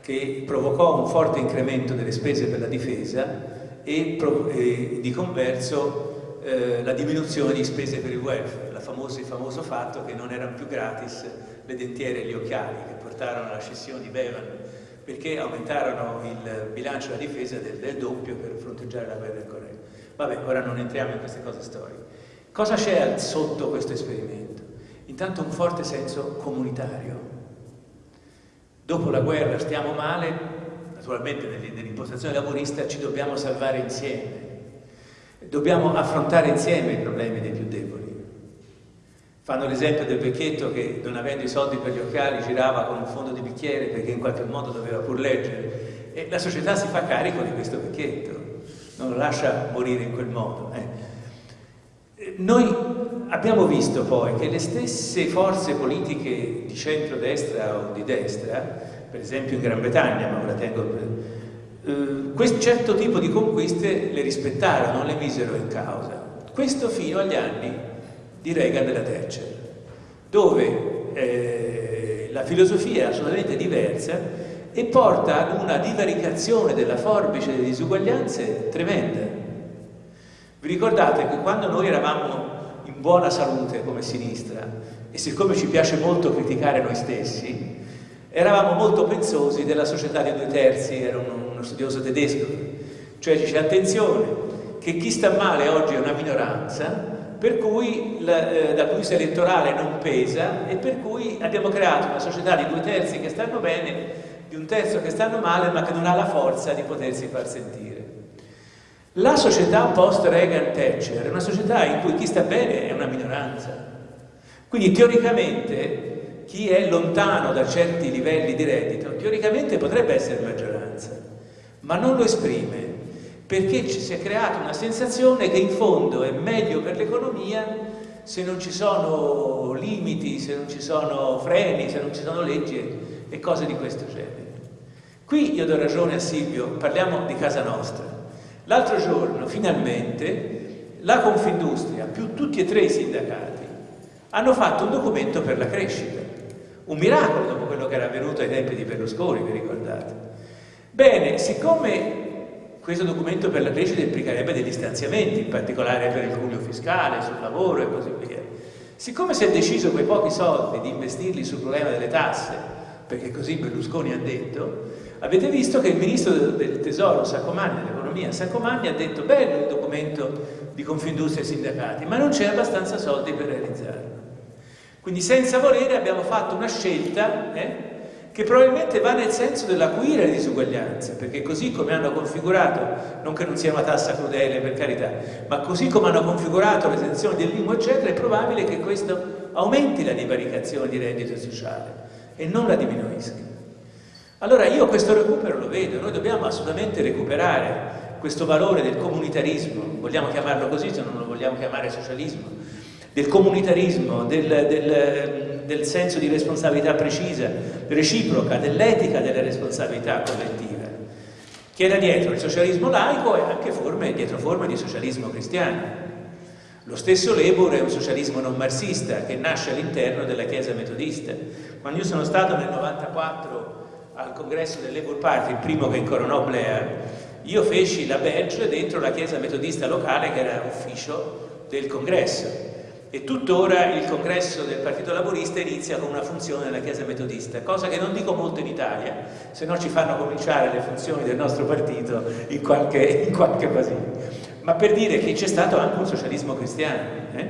che provocò un forte incremento delle spese per la difesa e, e di converso eh, la diminuzione di spese per il welfare, famosa, il famoso fatto che non erano più gratis le dentiere e gli occhiali che portarono alla scissione di Bevan perché aumentarono il bilancio della difesa del, del doppio per fronteggiare la guerra in Corea. Vabbè, ora non entriamo in queste cose storiche. Cosa c'è sotto questo esperimento? Intanto un forte senso comunitario, Dopo la guerra stiamo male, naturalmente nell'impostazione laburista ci dobbiamo salvare insieme, dobbiamo affrontare insieme i problemi dei più deboli. Fanno l'esempio del vecchietto che non avendo i soldi per gli occhiali girava con un fondo di bicchiere perché in qualche modo doveva pur leggere e la società si fa carico di questo vecchietto, non lo lascia morire in quel modo. Eh. Noi abbiamo visto poi che le stesse forze politiche di centro-destra o di destra, per esempio in Gran Bretagna, ma ora tengo eh, questo certo tipo di conquiste le rispettarono, le misero in causa. Questo fino agli anni di Reagan della Thatcher, dove eh, la filosofia è assolutamente diversa e porta ad una divaricazione della forbice delle disuguaglianze tremenda. Vi ricordate che quando noi eravamo in buona salute come sinistra, e siccome ci piace molto criticare noi stessi, eravamo molto pensosi della società di due terzi, era uno, uno studioso tedesco, cioè dice attenzione che chi sta male oggi è una minoranza, per cui la, eh, dal punto di vista elettorale non pesa e per cui abbiamo creato una società di due terzi che stanno bene, di un terzo che stanno male ma che non ha la forza di potersi far sentire. La società post-Reagan-Thatcher è una società in cui chi sta bene è una minoranza. Quindi teoricamente chi è lontano da certi livelli di reddito, teoricamente potrebbe essere maggioranza, ma non lo esprime perché ci si è creata una sensazione che in fondo è meglio per l'economia se non ci sono limiti, se non ci sono freni, se non ci sono leggi e cose di questo genere. Qui io do ragione a Silvio, parliamo di casa nostra. L'altro giorno, finalmente, la Confindustria, più tutti e tre i sindacati, hanno fatto un documento per la crescita. Un miracolo dopo quello che era avvenuto ai tempi di Berlusconi, vi ricordate? Bene, siccome questo documento per la crescita implicherebbe degli stanziamenti, in particolare per il cuneo fiscale, sul lavoro e così via. Siccome si è deciso quei pochi soldi di investirli sul problema delle tasse, perché così Berlusconi ha detto, avete visto che il ministro del tesoro Saccomanni, dell'economia Saccomanni, ha detto bello il documento di Confindustria e sindacati, ma non c'è abbastanza soldi per realizzarlo. Quindi senza volere abbiamo fatto una scelta eh, che probabilmente va nel senso dell'acuire le disuguaglianze, perché così come hanno configurato, non che non sia una tassa crudele per carità, ma così come hanno configurato le sanzioni del linguo eccetera, è probabile che questo aumenti la divaricazione di reddito sociale e non la diminuisca. Allora io questo recupero lo vedo, noi dobbiamo assolutamente recuperare questo valore del comunitarismo, vogliamo chiamarlo così se non lo vogliamo chiamare socialismo, del comunitarismo, del, del del senso di responsabilità precisa, reciproca, dell'etica delle responsabilità collettive, che era dietro il socialismo laico e anche forme, dietro forme di socialismo cristiano. Lo stesso Labour è un socialismo non marxista che nasce all'interno della Chiesa metodista. Quando io sono stato nel 94 al congresso del Labour Party, il primo che incoronò Blair, io feci la badge dentro la Chiesa metodista locale che era ufficio del congresso e tuttora il congresso del Partito Laborista inizia con una funzione della Chiesa Metodista, cosa che non dico molto in Italia, se no ci fanno cominciare le funzioni del nostro partito in qualche, in qualche. Ma per dire che c'è stato anche un socialismo cristiano. Eh?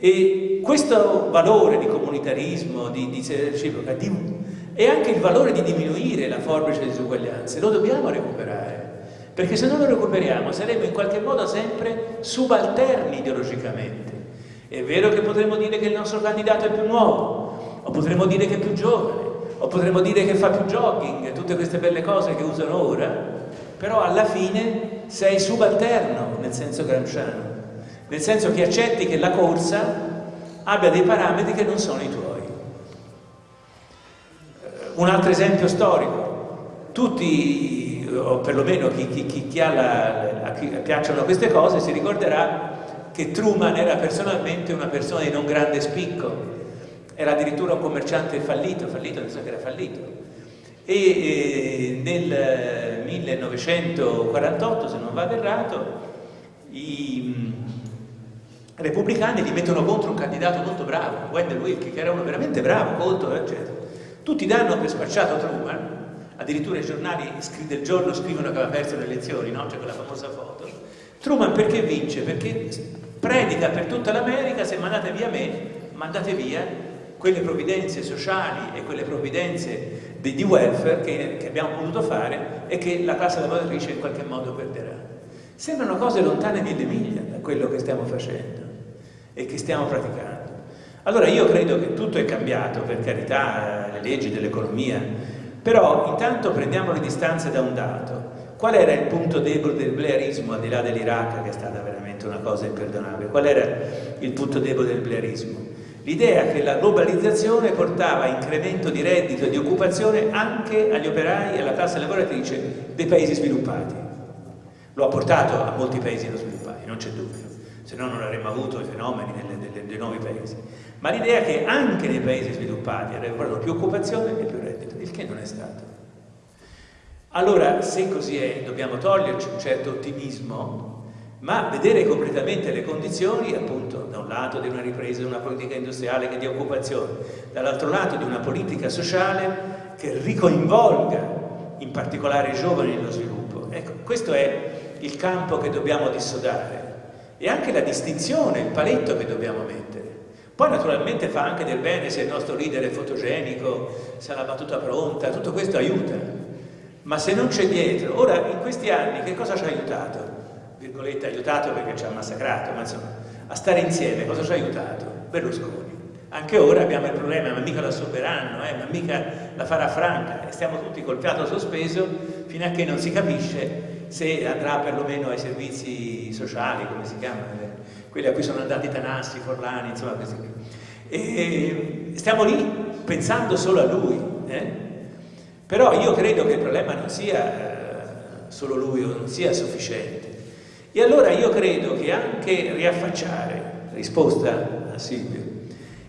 E questo valore di comunitarismo, di, di reciproca, di, e anche il valore di diminuire la forbice delle disuguaglianze, lo dobbiamo recuperare. Perché se non lo recuperiamo saremo in qualche modo sempre subalterni ideologicamente è vero che potremmo dire che il nostro candidato è più nuovo, o potremmo dire che è più giovane, o potremmo dire che fa più jogging, tutte queste belle cose che usano ora, però alla fine sei subalterno nel senso gramsciano, nel senso che accetti che la corsa abbia dei parametri che non sono i tuoi. Un altro esempio storico, tutti, o perlomeno chi, chi, chi, chi la, a chi piacciono queste cose, si ricorderà che Truman era personalmente una persona di non grande spicco, era addirittura un commerciante fallito, fallito, senso che era fallito. E eh, nel 1948, se non vado errato, i mm, repubblicani gli mettono contro un candidato molto bravo, Wendell Wilkie, che era uno veramente bravo, colto, eccetera. Tutti danno per spacciato Truman, addirittura i giornali del giorno scrivono che aveva perso le elezioni, no? c'è quella famosa foto. Truman perché vince? Perché predica per tutta l'America, se mandate via me, mandate via quelle provvidenze sociali e quelle provvidenze di, di welfare che, che, abbiamo potuto fare e che la classe lavoratrice in qualche modo perderà. Sembrano cose lontane mille miglia da quello che stiamo facendo e che stiamo praticando. Allora io credo che tutto è cambiato, per carità, le leggi dell'economia, però intanto prendiamo le distanze da un dato. Qual era il punto debole del blairismo, al di là dell'Iraq, che è stata veramente una cosa imperdonabile? Qual era il punto debole del blairismo? L'idea che la globalizzazione portava incremento di reddito e di occupazione anche agli operai e alla classe lavoratrice dei paesi sviluppati. Lo ha portato a molti paesi sviluppati, non c'è dubbio, se no non avremmo avuto i fenomeni dei nuovi paesi. Ma l'idea che anche nei paesi sviluppati avrebbero più occupazione e più reddito, il che non è stato. Allora, se così è, dobbiamo toglierci un certo ottimismo, ma vedere concretamente le condizioni, appunto, da un lato di una ripresa di una politica industriale che dia occupazione, dall'altro lato di una politica sociale che ricoinvolga in particolare i giovani nello sviluppo. Ecco, questo è il campo che dobbiamo dissodare e anche la distinzione, il paletto che dobbiamo mettere. Poi naturalmente fa anche del bene se il nostro leader è fotogenico, se ha la battuta pronta, tutto questo aiuta, ma se non c'è dietro, ora in questi anni che cosa ci ha aiutato? Virgolette aiutato perché ci ha massacrato, ma insomma, a stare insieme cosa ci ha aiutato? Berlusconi. Anche ora abbiamo il problema, ma mica la soberanno, eh, ma mica la farà franca, e stiamo tutti col fiato sospeso fino a che non si capisce se andrà perlomeno ai servizi sociali, come si chiamano, quelli a cui sono andati Tanassi, Forlani, insomma questi qui. E stiamo lì pensando solo a lui, eh? Però io credo che il problema non sia eh, solo lui o non sia sufficiente. E allora io credo che anche riaffacciare, risposta a Silvio,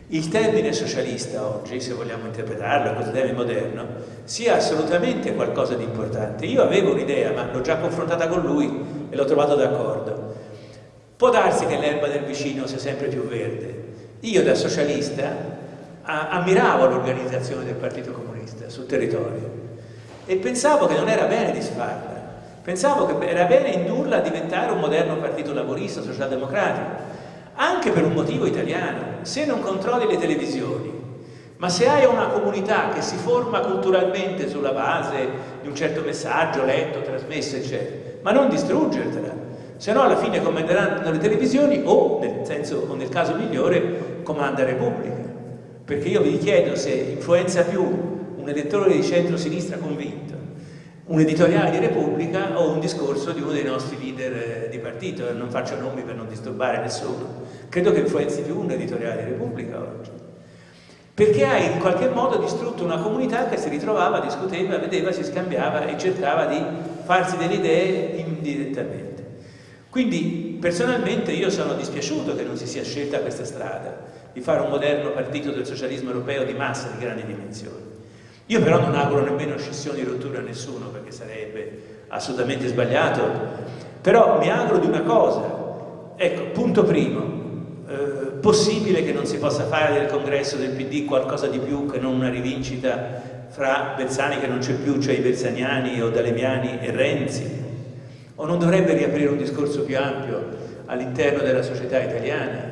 il termine socialista oggi, se vogliamo interpretarlo così termine moderno, sia assolutamente qualcosa di importante. Io avevo un'idea, ma l'ho già confrontata con lui e l'ho trovato d'accordo. Può darsi che l'erba del vicino sia sempre più verde. Io da socialista ammiravo l'organizzazione del Partito Comunista sul territorio. E pensavo che non era bene disfarla, pensavo che era bene indurla a diventare un moderno partito lavorista, socialdemocratico, anche per un motivo italiano. Se non controlli le televisioni, ma se hai una comunità che si forma culturalmente sulla base di un certo messaggio letto, trasmesso, eccetera, ma non distruggertela, se no alla fine comanderanno le televisioni o, nel, senso, o nel caso migliore, comanda Repubblica. Perché io vi chiedo se influenza più un elettore di centro-sinistra convinto, un editoriale di Repubblica o un discorso di uno dei nostri leader eh, di partito, non faccio nomi per non disturbare nessuno, credo che influenzi più un editoriale di Repubblica oggi. Perché hai in qualche modo distrutto una comunità che si ritrovava, discuteva, vedeva, si scambiava e cercava di farsi delle idee indirettamente. Quindi personalmente io sono dispiaciuto che non si sia scelta questa strada, di fare un moderno partito del socialismo europeo di massa di grandi dimensioni. Io però non auguro nemmeno scissioni e rotture a nessuno perché sarebbe assolutamente sbagliato, però mi auguro di una cosa, ecco, punto primo, eh, possibile che non si possa fare del congresso del PD qualcosa di più che non una rivincita fra Bersani che non c'è più, cioè i Bersaniani o Dalemiani e Renzi, o non dovrebbe riaprire un discorso più ampio all'interno della società italiana,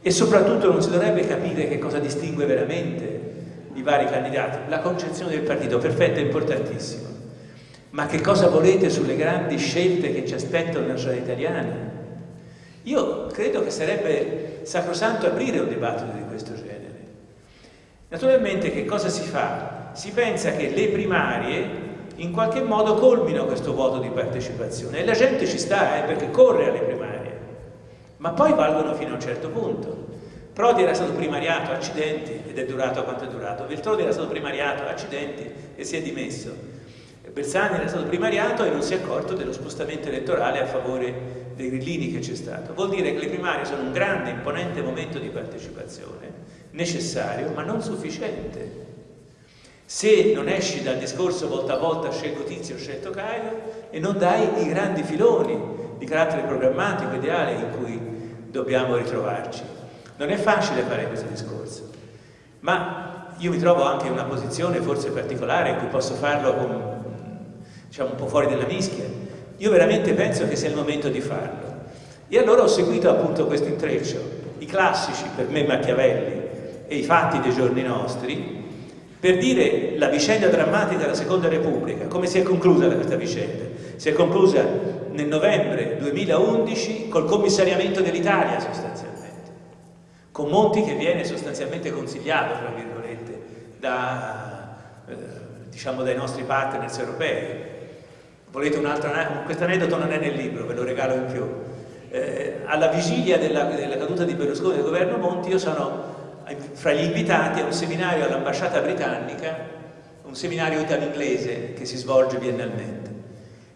e soprattutto non si dovrebbe capire che cosa distingue veramente i vari candidati. La concezione del partito, perfetto, è importantissima. Ma che cosa volete sulle grandi scelte che ci aspettano nella società italiana? Io credo che sarebbe sacrosanto aprire un dibattito di questo genere. Naturalmente che cosa si fa? Si pensa che le primarie in qualche modo colmino questo vuoto di partecipazione e la gente ci sta eh, perché corre alle primarie ma poi valgono fino a un certo punto. Prodi era stato primariato, accidenti, ed è durato quanto è durato. Veltroni era stato primariato, accidenti, e si è dimesso. Bersani era stato primariato e non si è accorto dello spostamento elettorale a favore dei grillini che c'è stato. Vuol dire che le primarie sono un grande, imponente momento di partecipazione, necessario, ma non sufficiente. Se non esci dal discorso volta a volta scelgo Tizio, scelto Caio e non dai i grandi filoni di carattere programmatico, ideale in cui dobbiamo ritrovarci. Non è facile fare questo discorso, ma io mi trovo anche in una posizione forse particolare in cui posso farlo con, diciamo, un po' fuori dalla mischia. Io veramente penso che sia il momento di farlo. E allora ho seguito appunto questo intreccio, i classici per me Machiavelli e i fatti dei giorni nostri, per dire la vicenda drammatica della Seconda Repubblica, come si è conclusa questa vicenda? Si è conclusa nel novembre 2011 col commissariamento dell'Italia sostanzialmente, con Monti che viene sostanzialmente consigliato, tra virgolette, da, eh, diciamo dai nostri partners europei. Volete un altro aneddoto? Questo aneddoto non è nel libro, ve lo regalo in più. Eh, alla vigilia della, della caduta di Berlusconi del governo Monti io sono fra gli invitati a un seminario all'ambasciata britannica, un seminario italo-inglese che si svolge biennalmente.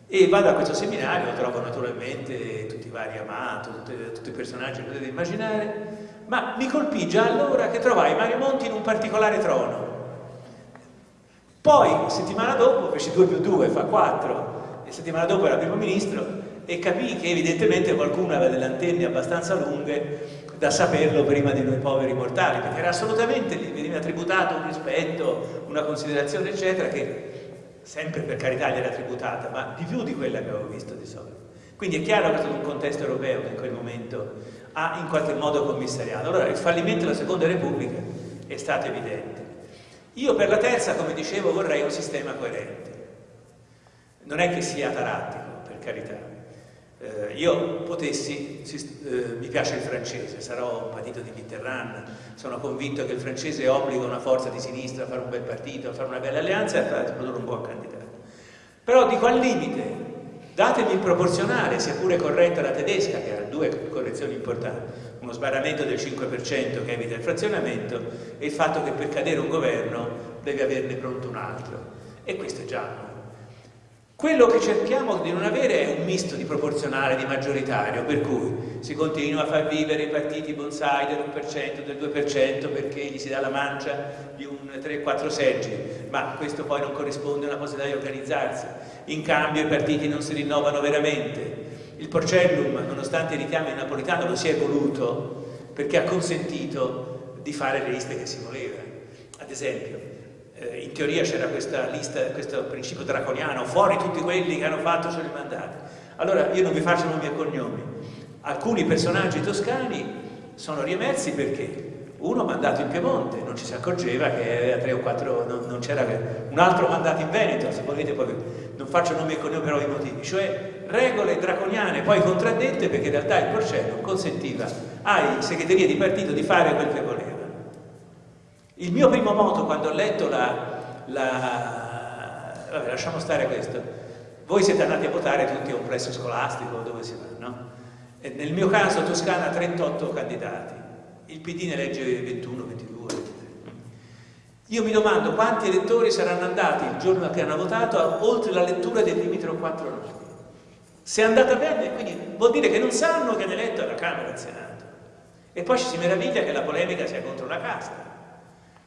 E vado a questo seminario, trovo naturalmente tutti i vari Amato, tutti, tutti i personaggi che potete immaginare, ma mi colpì già allora che trovai Mario Monti in un particolare trono. Poi, settimana dopo, feci 2 più 2, fa 4, e settimana dopo era primo ministro, e capì che evidentemente qualcuno aveva delle antenne abbastanza lunghe da saperlo prima di noi poveri mortali, perché era assolutamente, gli veniva tributato un rispetto, una considerazione, eccetera, che sempre per carità gli era tributata, ma di più di quella che avevo visto di solito. Quindi è chiaro che è stato un contesto europeo che in quel momento ha in qualche modo commissariato. Allora il fallimento della Seconda Repubblica è stato evidente. Io per la terza, come dicevo, vorrei un sistema coerente. Non è che sia tarattico, per carità, eh, io potessi, si, eh, mi piace il francese, sarò un partito di Mitterrand, sono convinto che il francese obbliga una forza di sinistra a fare un bel partito, a fare una bella alleanza e a produrre un buon candidato. Però dico al limite, datemi il proporzionale, sia pure corretta la tedesca, che ha due correzioni importanti, uno sbarramento del 5% che evita il frazionamento e il fatto che per cadere un governo deve averne pronto un altro. E questo è già quello che cerchiamo di non avere è un misto di proporzionale, di maggioritario, per cui si continua a far vivere i partiti bonsai del 1%, del 2% perché gli si dà la mancia di un 3-4 seggi, ma questo poi non corrisponde a una possibilità di organizzarsi. In cambio i partiti non si rinnovano veramente. Il Porcellum, nonostante i richiami napolitano, lo si è voluto perché ha consentito di fare le liste che si voleva. Ad esempio, eh, in teoria c'era questa lista, questo principio draconiano, fuori tutti quelli che hanno fatto solo i mandati. Allora io non vi faccio nomi e cognomi. Alcuni personaggi toscani sono riemersi perché uno mandato in Piemonte, non ci si accorgeva che aveva tre o quattro, non, non c'era un altro mandato in Veneto, se volete poi non faccio nomi e cognomi per ovvi motivi, cioè regole draconiane poi contraddette perché in realtà il Porcello consentiva ai segreterie di partito di fare quel che voleva. Il mio primo moto quando ho letto la, la... Vabbè, lasciamo stare questo. Voi siete andati a votare tutti a un plesso scolastico, dove si va, no? E nel mio caso Toscana 38 candidati, il PD ne legge 21, 22, 23. Io mi domando quanti elettori saranno andati il giorno che hanno votato oltre la lettura dei primi 3 o 4 nomi. Se è andata bene, quindi vuol dire che non sanno che hanno eletto alla Camera e al Senato. E poi ci si meraviglia che la polemica sia contro la casta.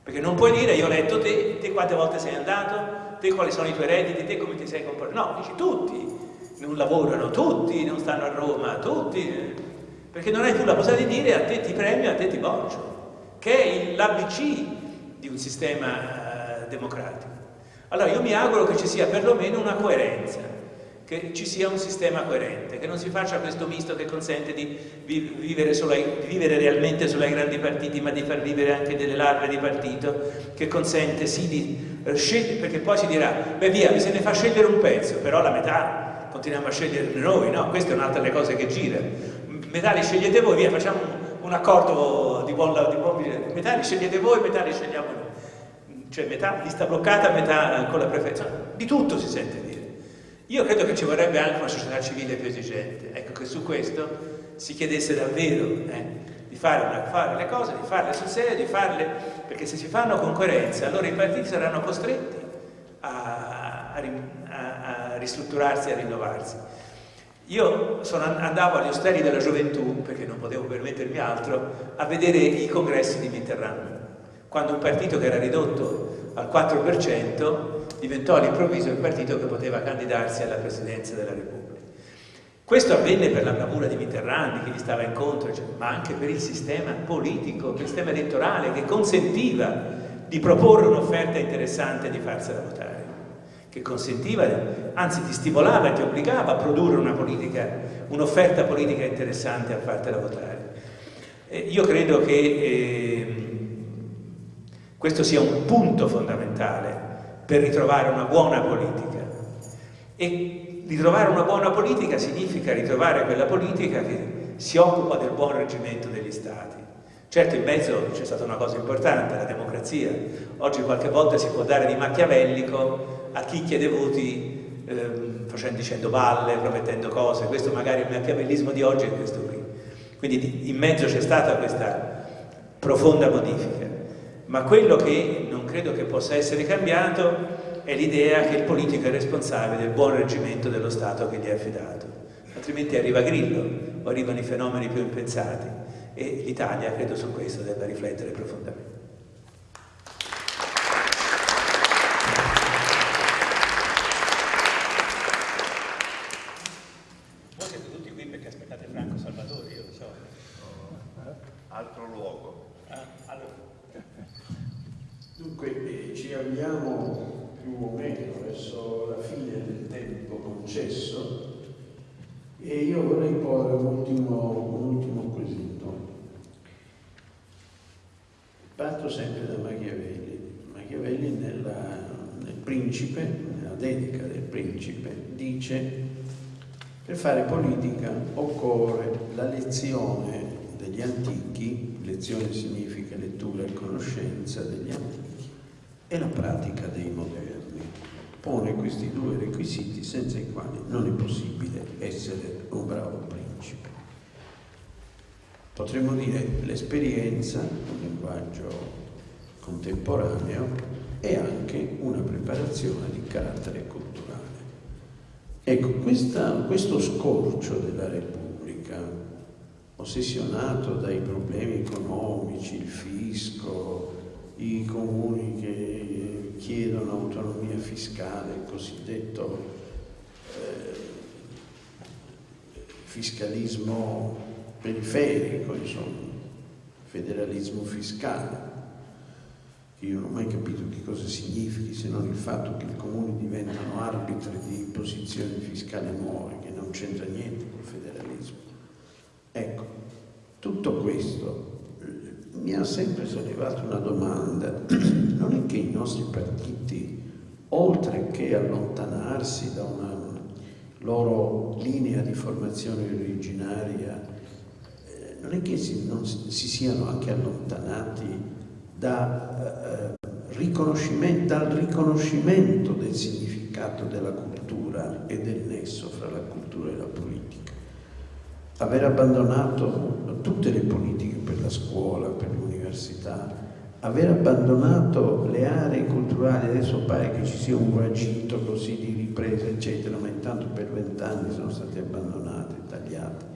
Perché non puoi dire io ho letto te, te quante volte sei andato, te quali sono i tuoi redditi, te come ti sei comportato. No, dici tutti non lavorano, tutti non stanno a Roma, tutti. Perché non hai più la possibilità di dire a te ti premio, a te ti boccio, che è l'ABC di un sistema eh, democratico. Allora io mi auguro che ci sia perlomeno una coerenza che ci sia un sistema coerente, che non si faccia questo misto che consente di vivere, ai, di vivere, realmente solo ai grandi partiti, ma di far vivere anche delle larve di partito, che consente sì di scegliere, perché poi si dirà, beh via, mi se ne fa scegliere un pezzo, però la metà continuiamo a scegliere noi, no? Questa è un'altra delle cose che gira. Metà li scegliete voi, via, facciamo un, accordo di buon, buon metà li scegliete voi, metà li scegliamo noi. Cioè metà lista bloccata, metà con la preferenza. Di tutto si sente dire. Io credo che ci vorrebbe anche una società civile più esigente, ecco che su questo si chiedesse davvero eh, di fare, una, fare, le cose, di farle sul serio, di farle, perché se si fanno con coerenza allora i partiti saranno costretti a, a, a, a ristrutturarsi, a rinnovarsi. Io sono, andavo agli ostelli della gioventù, perché non potevo permettermi altro, a vedere i congressi di Mitterrand, quando un partito che era ridotto al 4% diventò all'improvviso il partito che poteva candidarsi alla presidenza della Repubblica. Questo avvenne per la bravura di Mitterrand, che gli stava incontro, cioè, ma anche per il sistema politico, per il sistema elettorale che consentiva di proporre un'offerta interessante e di farsela votare, che consentiva, anzi ti stimolava e ti obbligava a produrre un'offerta un politica interessante a fartela votare. Eh, io credo che eh, questo sia un punto fondamentale per ritrovare una buona politica. E ritrovare una buona politica significa ritrovare quella politica che si occupa del buon reggimento degli Stati. Certo in mezzo c'è stata una cosa importante, la democrazia. Oggi qualche volta si può dare di macchiavellico a chi chiede voti eh, facendo, dicendo balle, promettendo cose. Questo magari il machiavellismo di oggi è questo qui. Quindi in mezzo c'è stata questa profonda modifica. Ma quello che credo che possa essere cambiato è l'idea che il politico è responsabile del buon reggimento dello Stato che gli è affidato. Altrimenti arriva Grillo o arrivano i fenomeni più impensati e l'Italia, credo su questo, debba riflettere profondamente. Principe, nella dedica del principe, dice per fare politica occorre la lezione degli antichi, lezione significa lettura e conoscenza degli antichi, e la pratica dei moderni. Pone questi due requisiti senza i quali non è possibile essere un bravo principe. Potremmo dire l'esperienza, un linguaggio contemporaneo, e anche una preparazione di carattere culturale. Ecco, questa, questo scorcio della Repubblica, ossessionato dai problemi economici, il fisco, i comuni che chiedono autonomia fiscale, il cosiddetto eh, fiscalismo periferico, insomma, federalismo fiscale, che io non ho mai capito che cosa significhi se non il fatto che i comuni diventano arbitri di posizioni fiscali nuove, che non c'entra niente col federalismo. Ecco, tutto questo eh, mi ha sempre sollevato una domanda, *clears throat* non è che i nostri partiti, oltre che allontanarsi da una loro linea di formazione originaria, eh, non è che si, non, si siano anche allontanati da, eh, riconoscimento, dal riconoscimento del significato della cultura e del nesso fra la cultura e la politica. Aver abbandonato tutte le politiche per la scuola, per l'università, aver abbandonato le aree culturali, adesso pare che ci sia un guagito così di ripresa, eccetera, ma intanto per vent'anni sono state abbandonate, tagliate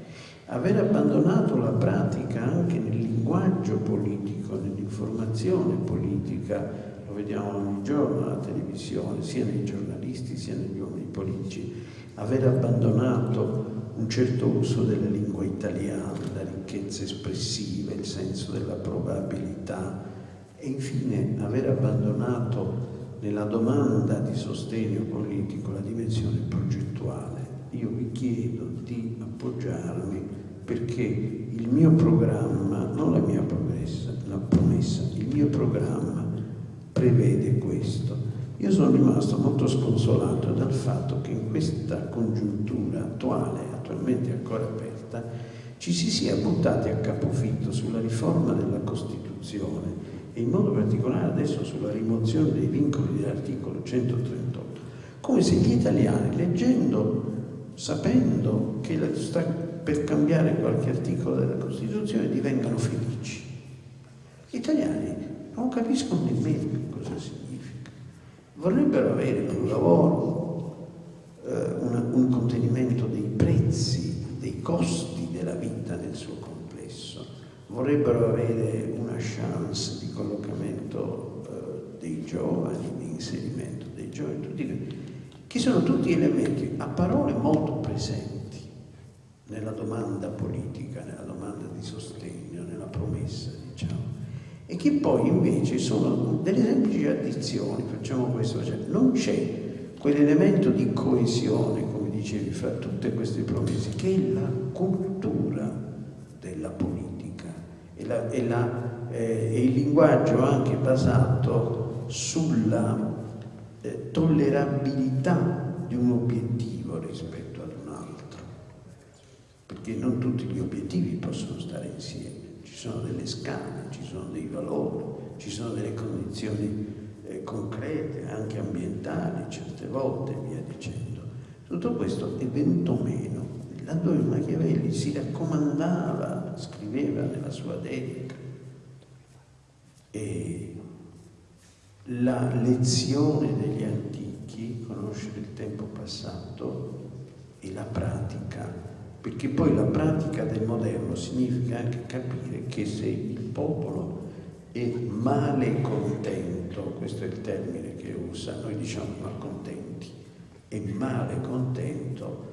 aver abbandonato la pratica anche nel linguaggio politico, nell'informazione politica, lo vediamo ogni giorno alla televisione, sia nei giornalisti sia negli uomini politici, aver abbandonato un certo uso della lingua italiana, la ricchezza espressiva, il senso della probabilità e infine aver abbandonato nella domanda di sostegno politico la dimensione progettuale. Io vi chiedo di appoggiarmi perché il mio programma, non la mia promessa, la promessa, il mio programma prevede questo. Io sono rimasto molto sconsolato dal fatto che in questa congiuntura attuale, attualmente ancora aperta, ci si sia buttati a capofitto sulla riforma della Costituzione e in modo particolare adesso sulla rimozione dei vincoli dell'articolo 138, come se gli italiani, leggendo, sapendo che sta per cambiare qualche articolo della Costituzione divengano felici. Gli italiani non capiscono nemmeno che cosa significa. Vorrebbero avere un lavoro, eh, una, un contenimento dei prezzi, dei costi della vita nel suo complesso. Vorrebbero avere una chance di collocamento eh, dei giovani, di inserimento dei giovani, tutti, che sono tutti elementi a parole molto presenti nella domanda politica, nella domanda di sostegno, nella promessa, diciamo, e che poi invece sono delle semplici addizioni, facciamo questo, cioè non c'è quell'elemento di coesione, come dicevi, fra tutte queste promesse, che è la cultura della politica, è la, è la eh, è il linguaggio anche basato sulla eh, tollerabilità di un obiettivo rispetto ad un altro, perché non tutti gli obiettivi possono stare insieme, ci sono delle scale, ci sono dei valori, ci sono delle condizioni eh, concrete, anche ambientali certe volte, via dicendo. Tutto questo è venuto meno, laddove Machiavelli si raccomandava, scriveva nella sua dedica, e la lezione degli antichi, conoscere il tempo passato e la pratica, perché poi la pratica del moderno significa anche capire che se il popolo è male contento, questo è il termine che usa, noi diciamo malcontenti, è male contento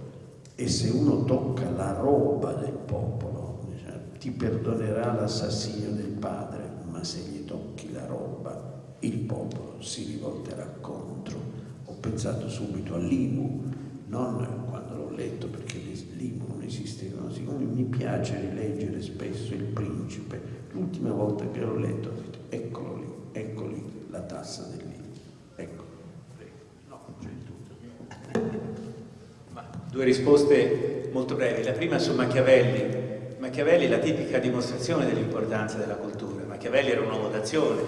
e se uno tocca la roba del popolo, diciamo, ti perdonerà l'assassinio del padre, ma se gli tocchi la roba il popolo si rivolterà contro. Ho pensato subito all'Imu, non quando l'ho letto perché l'Imu non esisteva, siccome mi piace rileggere spesso il principe, l'ultima volta che l'ho letto ho detto eccolo lì, ecco lì la tassa dell'Imu. Ecco. No, c'è tutto. *laughs* Ma due risposte molto brevi. La prima su Machiavelli. Machiavelli è la tipica dimostrazione dell'importanza della cultura. Machiavelli era un uomo d'azione,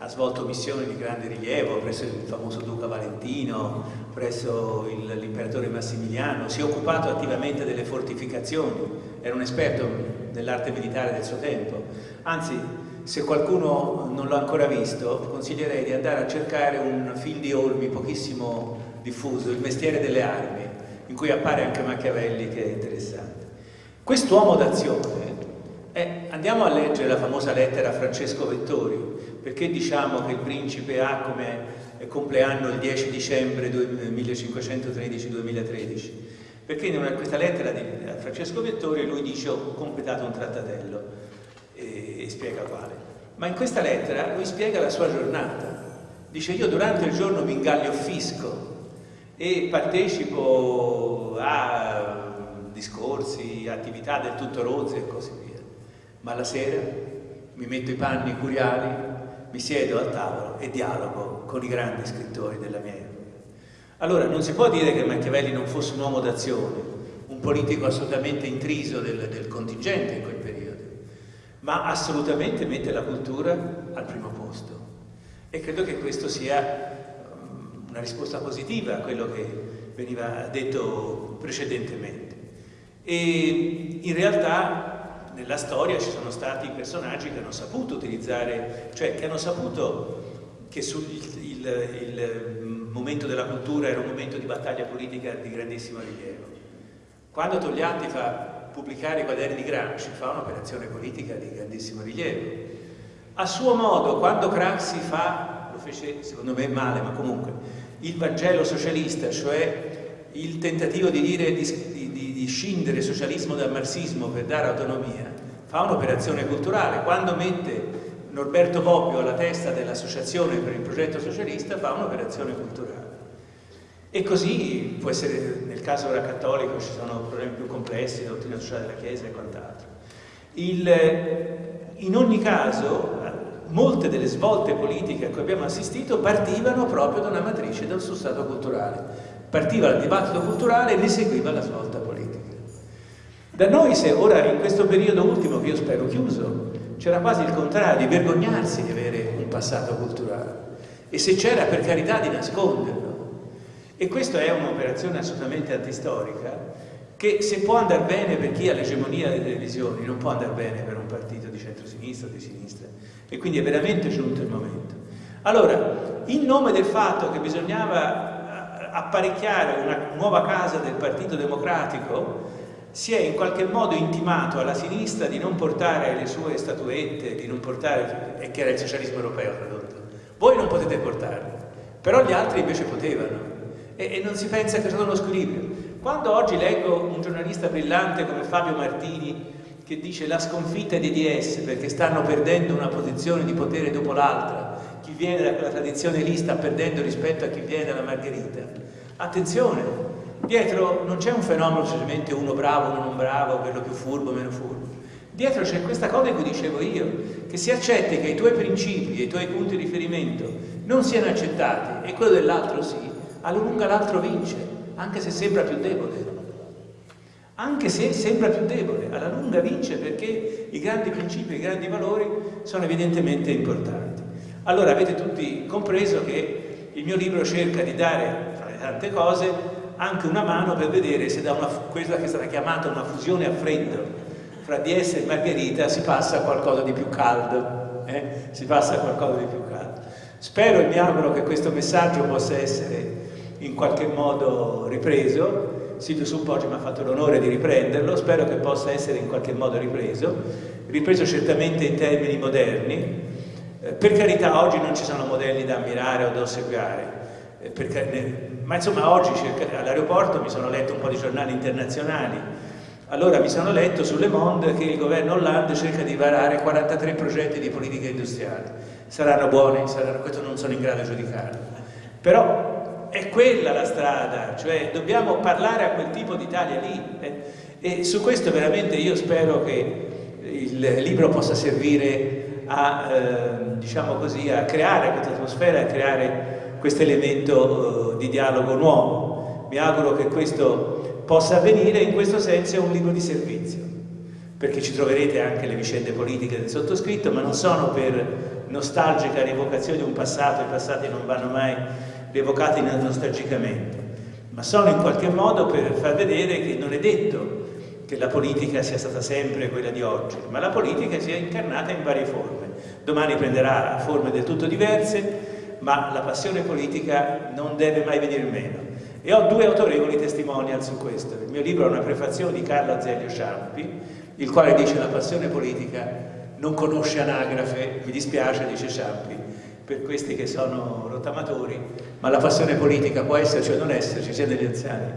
ha svolto missioni di grande rilievo presso il famoso Duca Valentino, presso l'imperatore Massimiliano, si è occupato attivamente delle fortificazioni, era un esperto dell'arte militare del suo tempo. Anzi, se qualcuno non l'ha ancora visto, consiglierei di andare a cercare un film di Olmi pochissimo diffuso, Il mestiere delle armi, in cui appare anche Machiavelli che è interessante. Quest'uomo d'azione, eh, andiamo a leggere la famosa lettera a Francesco Vettori, perché diciamo che il principe ha come compleanno il 10 dicembre 1513-2013? Perché in questa lettera di Francesco Vettori lui dice ho completato un trattatello e, e spiega quale. Ma in questa lettera lui spiega la sua giornata. Dice io durante il giorno mi ingaglio fisco e partecipo a discorsi, attività del tutto rozze e così via. Ma la sera mi metto i panni curiali mi siedo al tavolo e dialogo con i grandi scrittori della mia epoca. Allora, non si può dire che Machiavelli non fosse un uomo d'azione, un politico assolutamente intriso del, del contingente in quel periodo, ma assolutamente mette la cultura al primo posto. E credo che questo sia um, una risposta positiva a quello che veniva detto precedentemente. E in realtà nella storia ci sono stati personaggi che hanno saputo utilizzare, cioè che hanno saputo che sul, il, il, il momento della cultura era un momento di battaglia politica di grandissimo rilievo. Quando Togliatti fa pubblicare i quaderni di Gramsci fa un'operazione politica di grandissimo rilievo. A suo modo, quando Craxi fa, lo fece secondo me male, ma comunque, il Vangelo socialista, cioè il tentativo di dire di, di, di scindere il socialismo dal marxismo per dare autonomia, fa un'operazione culturale. Quando mette Norberto Bobbio alla testa dell'associazione per il progetto socialista, fa un'operazione culturale. E così può essere, nel caso ora cattolico ci sono problemi più complessi, la dottrina sociale della Chiesa e quant'altro. in ogni caso, molte delle svolte politiche a cui abbiamo assistito partivano proprio da una matrice del suo stato culturale. Partiva dal dibattito culturale e ne seguiva la svolta politica. Da noi, se ora in questo periodo ultimo, che io spero chiuso, c'era quasi il contrario, di vergognarsi di avere un passato culturale. E se c'era, per carità, di nasconderlo. E questa è un'operazione assolutamente antistorica che se può andare bene per chi ha l'egemonia delle televisioni, non può andare bene per un partito di centrosinistra o di sinistra. E quindi è veramente giunto il momento. Allora, in nome del fatto che bisognava eh, apparecchiare una nuova casa del Partito Democratico, si è in qualche modo intimato alla sinistra di non portare le sue statuette, di non portare, e che era il socialismo europeo tradotto. Voi non potete portarle, però gli altri invece potevano. E, e non si pensa che c'è uno squilibrio. Quando oggi leggo un giornalista brillante come Fabio Martini che dice la sconfitta dei DS perché stanno perdendo una posizione di potere dopo l'altra, chi viene da quella tradizione lì sta perdendo rispetto a chi viene dalla Margherita. Attenzione, Dietro non c'è un fenomeno semplicemente uno bravo, uno non bravo, quello più furbo, meno furbo. Dietro c'è questa cosa che dicevo io, che si accetti che i tuoi principi i tuoi punti di riferimento non siano accettati e quello dell'altro sì, alla lunga l'altro vince, anche se sembra più debole. Anche se sembra più debole, alla lunga vince perché i grandi principi, i grandi valori sono evidentemente importanti. Allora avete tutti compreso che il mio libro cerca di dare, tra le tante cose, anche una mano per vedere se da una, quella che è stata chiamata una fusione a freddo fra DS e Margherita si passa a qualcosa di più caldo, eh? si passa a qualcosa di più caldo. Spero e mi auguro che questo messaggio possa essere in qualche modo ripreso, Silvio Suppoggi mi ha fatto l'onore di riprenderlo, spero che possa essere in qualche modo ripreso, ripreso certamente in termini moderni, eh, per carità oggi non ci sono modelli da ammirare o da ossequiare, eh, ma insomma oggi all'aeroporto mi sono letto un po' di giornali internazionali, allora mi sono letto sulle Monde che il governo Hollande cerca di varare 43 progetti di politica industriale. Saranno buoni, saranno, questo non sono in grado di giudicarlo. Però è quella la strada, cioè dobbiamo parlare a quel tipo d'Italia lì. Eh? E su questo veramente io spero che il libro possa servire a, eh, diciamo così, a creare questa atmosfera, a creare questo elemento di dialogo nuovo. Mi auguro che questo possa avvenire, in questo senso è un libro di servizio, perché ci troverete anche le vicende politiche del sottoscritto, ma non sono per nostalgica rievocazione di un passato, i passati non vanno mai rievocati nostalgicamente, ma sono in qualche modo per far vedere che non è detto che la politica sia stata sempre quella di oggi, ma la politica sia incarnata in varie forme. Domani prenderà forme del tutto diverse, ma la passione politica non deve mai venire meno. E ho due autorevoli testimonial su questo. Il mio libro è una prefazione di Carlo Azeglio Ciampi, il quale dice la passione politica non conosce anagrafe, mi dispiace, dice Ciampi, per questi che sono rottamatori, ma la passione politica può esserci o non esserci, sia negli anziani.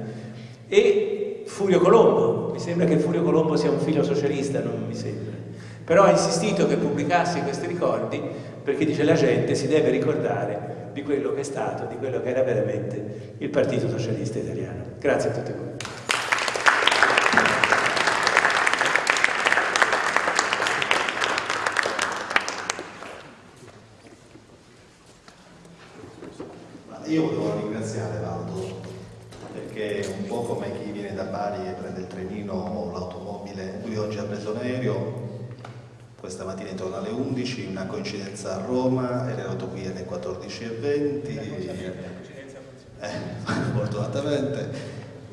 E Furio Colombo, mi sembra che Furio Colombo sia un figlio socialista, non mi sembra, però ha insistito che pubblicassi questi ricordi perché dice la gente si deve ricordare di quello che è stato, di quello che era veramente il Partito Socialista Italiano. Grazie a tutti voi. Io intorno alle 11, una coincidenza a Roma, era arrivato qui alle 14.20, eh, *laughs* fortunatamente,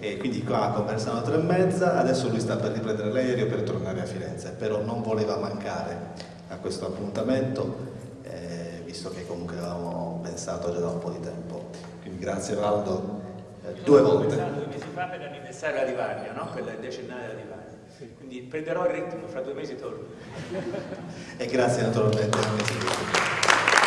e quindi qua conversano tre e mezza, adesso lui sta per riprendere l'aereo per tornare a Firenze, però non voleva mancare a questo appuntamento, eh, visto che comunque avevamo pensato già da un po' di tempo. Quindi grazie Valdo, eh, due volte. Due mesi fa per l'anniversario di Livaglia, no? per il decennale di Quindi prenderò il ritmo, fra due mesi torno. e grazie naturalmente.